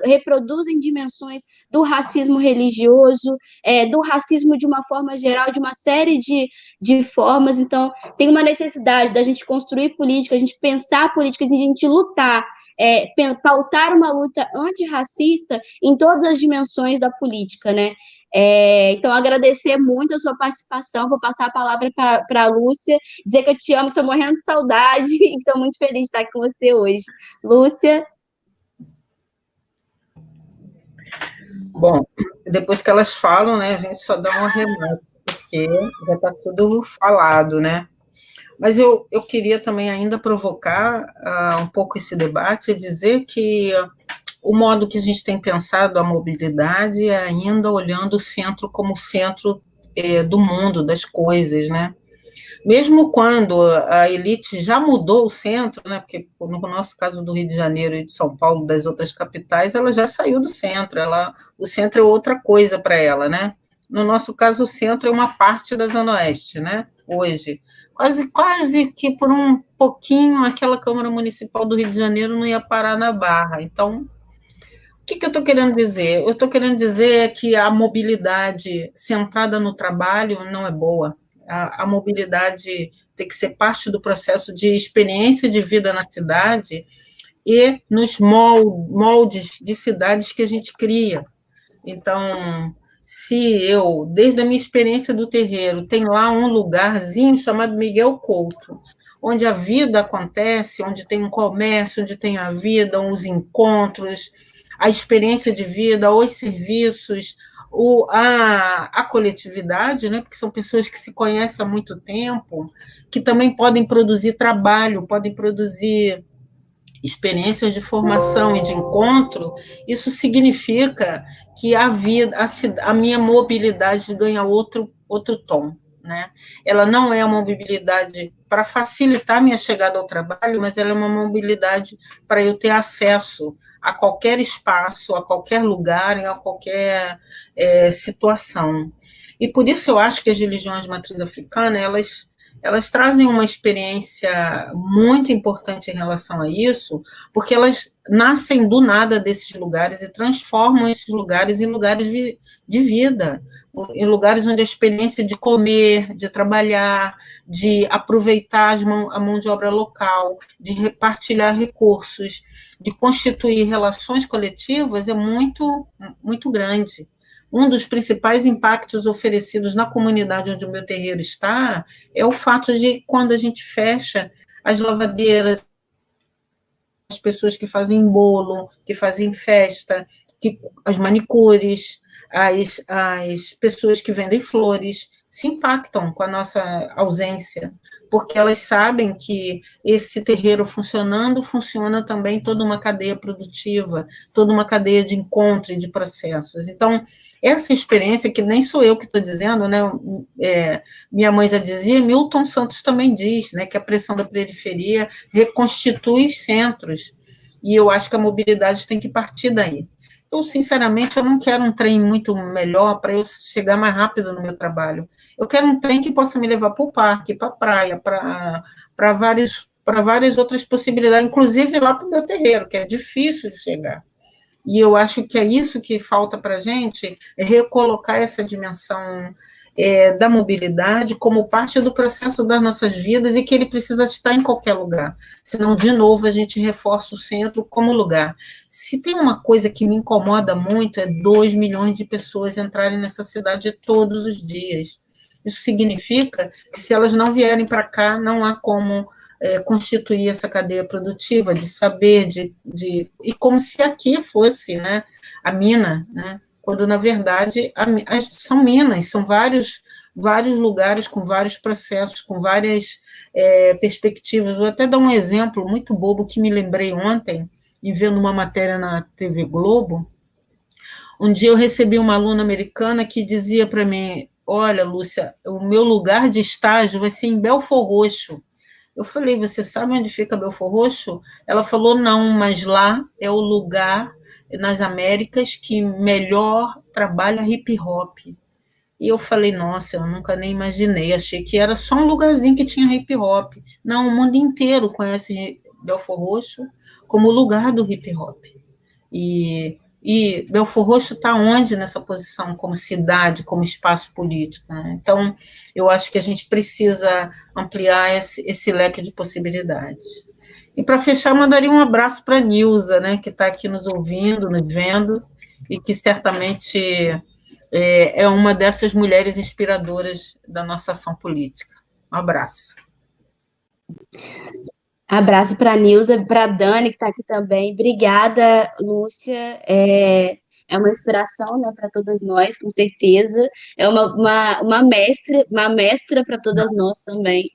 reproduzem dimensões do racismo religioso, é, do racismo de uma forma geral, de uma série de, de formas. Então, tem uma necessidade da gente construir política, a gente pensar política, a gente lutar é, pautar uma luta antirracista em todas as dimensões da política, né? É, então, agradecer muito a sua participação, vou passar a palavra para a Lúcia, dizer que eu te amo, estou morrendo de saudade [LAUGHS] e estou muito feliz de estar aqui com você hoje. Lúcia? Bom, depois que elas falam, né, a gente só dá uma remota, porque já está tudo falado, né? Mas eu, eu queria também ainda provocar uh, um pouco esse debate e dizer que o modo que a gente tem pensado a mobilidade é ainda olhando o centro como centro é, do mundo, das coisas, né? Mesmo quando a elite já mudou o centro, né? Porque no nosso caso do Rio de Janeiro e de São Paulo, das outras capitais, ela já saiu do centro. Ela, o centro é outra coisa para ela, né? No nosso caso, o centro é uma parte da Zona Oeste, né? Hoje quase, quase que por um pouquinho aquela Câmara Municipal do Rio de Janeiro não ia parar na Barra. Então, o que, que eu estou querendo dizer? Eu estou querendo dizer que a mobilidade centrada no trabalho não é boa. A, a, mobilidade tem que ser parte do processo de experiência de vida na cidade e nos moldes de cidades que a gente cria. Então, se eu, desde a minha experiência do terreiro, tem lá um lugarzinho chamado Miguel Couto, onde a vida acontece, onde tem um comércio, onde tem a vida, os encontros, a experiência de vida, os serviços, o, a, a coletividade, né? porque são pessoas que se conhecem há muito tempo, que também podem produzir trabalho, podem produzir experiências de formação e de encontro, isso significa que a vida, a, a minha mobilidade ganha outro, outro tom. Né? Ela não é uma mobilidade para facilitar minha chegada ao trabalho, mas ela é uma mobilidade para eu ter acesso a qualquer espaço, a qualquer lugar, a qualquer é, situação. E por isso eu acho que as religiões de matriz africana, elas elas trazem uma experiência muito importante em relação a isso, porque elas nascem do nada desses lugares e transformam esses lugares em lugares de vida, em lugares onde a experiência de comer, de trabalhar, de aproveitar a mão de obra local, de repartilhar recursos, de constituir relações coletivas é muito, muito grande um dos principais impactos oferecidos na comunidade onde o meu terreiro está é o fato de quando a gente fecha as lavadeiras, as pessoas que fazem bolo, que fazem festa, que, as manicures, as, as pessoas que vendem flores, se impactam com a nossa ausência, porque elas sabem que esse terreiro funcionando, funciona também toda uma cadeia produtiva, toda uma cadeia de encontro e de processos. Então, essa experiência, que nem sou eu que estou dizendo, né, é, minha mãe já dizia, Milton Santos também diz, né, que a pressão da periferia reconstitui os centros, e eu acho que a mobilidade tem que partir daí. Eu, sinceramente, eu não quero um trem muito melhor para eu chegar mais rápido no meu trabalho. Eu quero um trem que possa me levar para o parque, para a praia, para várias, várias outras possibilidades, inclusive lá para o meu terreiro, que é difícil de chegar. E eu acho que é isso que falta para a gente, é recolocar essa dimensão é, da mobilidade como parte do processo das nossas vidas e que ele precisa estar em qualquer lugar. Senão, de novo, a gente reforça o centro como lugar. Se tem uma coisa que me incomoda muito, é 2 milhões de pessoas entrarem nessa cidade todos os dias. Isso significa que se elas não vierem para cá, não há como é, constituir essa cadeia produtiva de saber, de, de, e como se aqui fosse né, a mina, né, quando na verdade são minas, são vários, vários lugares com vários processos, com várias é, perspectivas. Vou até dar um exemplo muito bobo que me lembrei ontem, em vendo uma matéria na TV Globo. Um dia eu recebi uma aluna americana que dizia para mim: Olha, Lúcia, o meu lugar de estágio vai ser em Belfor Roxo. Eu falei, você sabe onde fica Belfor Roxo? Ela falou, não, mas lá é o lugar nas Américas que melhor trabalha hip hop. E eu falei, nossa, eu nunca nem imaginei, achei que era só um lugarzinho que tinha hip hop. Não, o mundo inteiro conhece Belfor Roxo como lugar do hip hop. E e Belfor Roxo está onde nessa posição, como cidade, como espaço político? Né? Então, eu acho que a gente precisa ampliar esse, esse leque de possibilidades. E para fechar, mandaria um abraço para a Nilza, né, que está aqui nos ouvindo, nos vendo, e que certamente é, é uma dessas mulheres inspiradoras da nossa ação política. Um abraço. Abraço para a Nilza, para a Dani, que está aqui também. Obrigada, Lúcia. É, é uma inspiração né, para todas nós, com certeza. É uma, uma, uma mestra, uma mestra para todas nós também.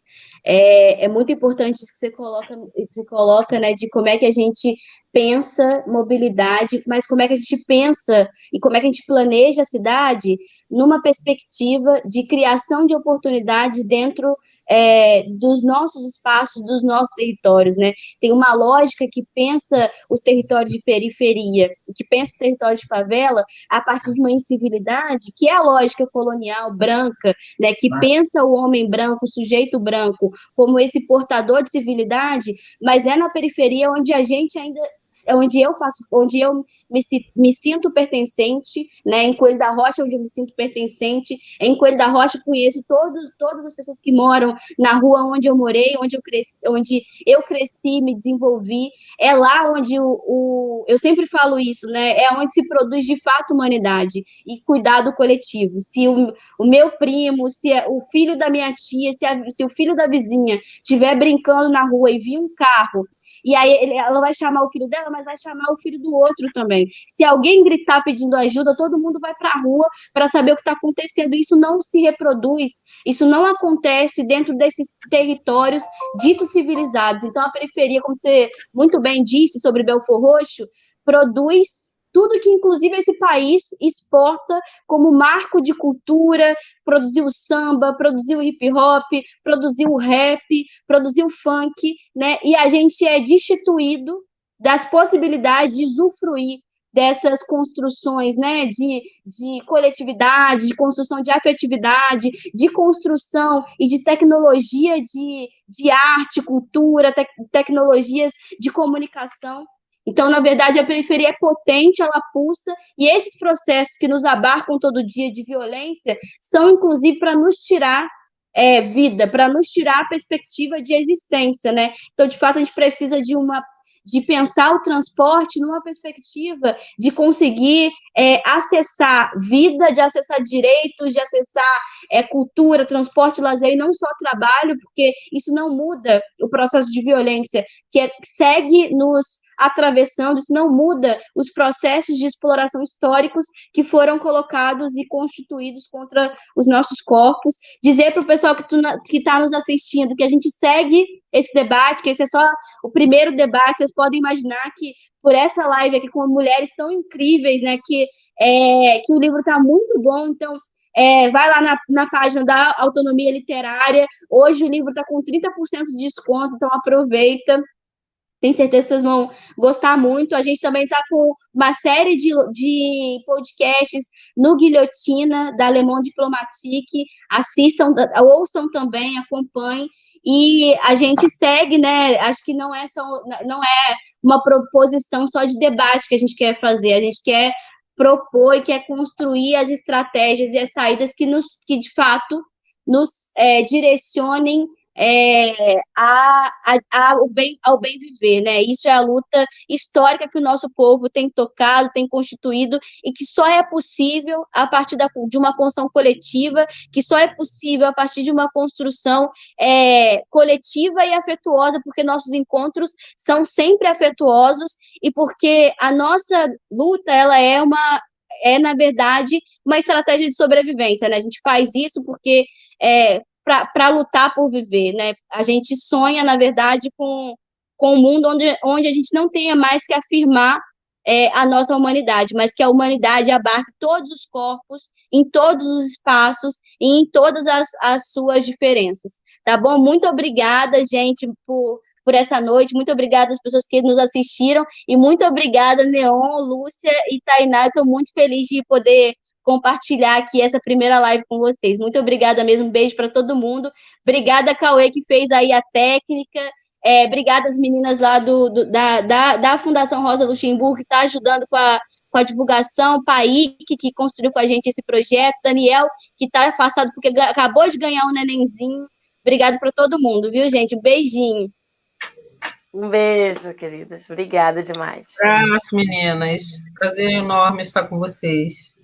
É, é muito importante isso que você coloca, você coloca, né, de como é que a gente pensa mobilidade, mas como é que a gente pensa e como é que a gente planeja a cidade numa perspectiva de criação de oportunidades dentro é, dos nossos espaços, dos nossos territórios, né? Tem uma lógica que pensa os territórios de periferia, que pensa os territórios de favela a partir de uma incivilidade, que é a lógica colonial branca, né? Que pensa o homem branco, o sujeito branco, como esse portador de civilidade, mas é na periferia onde a gente ainda é onde eu faço, onde eu me, me sinto pertencente, né? Em Coelho da Rocha, onde eu me sinto pertencente. Em Coelho da Rocha, conheço todos, todas as pessoas que moram na rua onde eu morei, onde eu cresci, onde eu cresci, me desenvolvi. É lá onde o, o eu sempre falo isso, né? É onde se produz de fato humanidade e cuidado coletivo. Se o, o meu primo, se é o filho da minha tia, se, a, se o filho da vizinha estiver brincando na rua e vir um carro e aí ela vai chamar o filho dela, mas vai chamar o filho do outro também. Se alguém gritar pedindo ajuda, todo mundo vai para a rua para saber o que está acontecendo. Isso não se reproduz, isso não acontece dentro desses territórios ditos civilizados. Então, a periferia, como você muito bem disse sobre Belfor Roxo, produz tudo que, inclusive, esse país exporta como marco de cultura, produziu o samba, produziu o hip hop, produziu o rap, produziu o funk, né? E a gente é destituído das possibilidades de usufruir dessas construções né, de, de coletividade, de construção de afetividade, de construção e de tecnologia de, de arte, cultura, te, tecnologias de comunicação. Então, na verdade, a periferia é potente, ela pulsa, e esses processos que nos abarcam todo dia de violência são, inclusive, para nos tirar é, vida, para nos tirar a perspectiva de existência, né? Então, de fato, a gente precisa de uma de pensar o transporte numa perspectiva de conseguir é, acessar vida, de acessar direitos, de acessar é, cultura, transporte, lazer e não só trabalho, porque isso não muda o processo de violência, que é, segue nos atravessando, isso não muda os processos de exploração históricos que foram colocados e constituídos contra os nossos corpos. Dizer para o pessoal que está nos assistindo que a gente segue esse debate, que esse é só o primeiro debate, vocês podem imaginar que por essa live aqui com mulheres tão incríveis, né, que, é, que o livro está muito bom, então é, vai lá na, na página da Autonomia Literária. Hoje o livro está com 30% de desconto, então aproveita. Tenho certeza que vocês vão gostar muito. A gente também está com uma série de, de podcasts no Guilhotina, da Le Monde Diplomatique. Assistam, ouçam também, acompanhem. E a gente segue, né? Acho que não é só não é uma proposição só de debate que a gente quer fazer. A gente quer propor e quer construir as estratégias e as saídas que, nos, que de fato, nos é, direcionem é, a, a, a, ao, bem, ao bem viver, né? Isso é a luta histórica que o nosso povo tem tocado, tem constituído, e que só é possível a partir da, de uma construção coletiva, que só é possível a partir de uma construção é, coletiva e afetuosa, porque nossos encontros são sempre afetuosos e porque a nossa luta ela é uma é na verdade uma estratégia de sobrevivência, né? A gente faz isso porque é, para lutar por viver, né? A gente sonha, na verdade, com, com um mundo onde, onde a gente não tenha mais que afirmar é, a nossa humanidade, mas que a humanidade abarque todos os corpos, em todos os espaços e em todas as, as suas diferenças, tá bom? Muito obrigada, gente, por, por essa noite, muito obrigada às pessoas que nos assistiram, e muito obrigada, Neon, Lúcia e Tainá, estou muito feliz de poder compartilhar aqui essa primeira live com vocês. Muito obrigada mesmo, um beijo para todo mundo. Obrigada, Cauê, que fez aí a técnica. É, obrigada às meninas lá do, do da, da, da, Fundação Rosa Luxemburgo, que está ajudando com a, com a divulgação, Paik, que construiu com a gente esse projeto, Daniel, que está afastado porque acabou de ganhar um nenenzinho. Obrigada para todo mundo, viu, gente? Um beijinho. Um beijo, queridas. Obrigada demais. Abraço, meninas. Prazer enorme estar com vocês.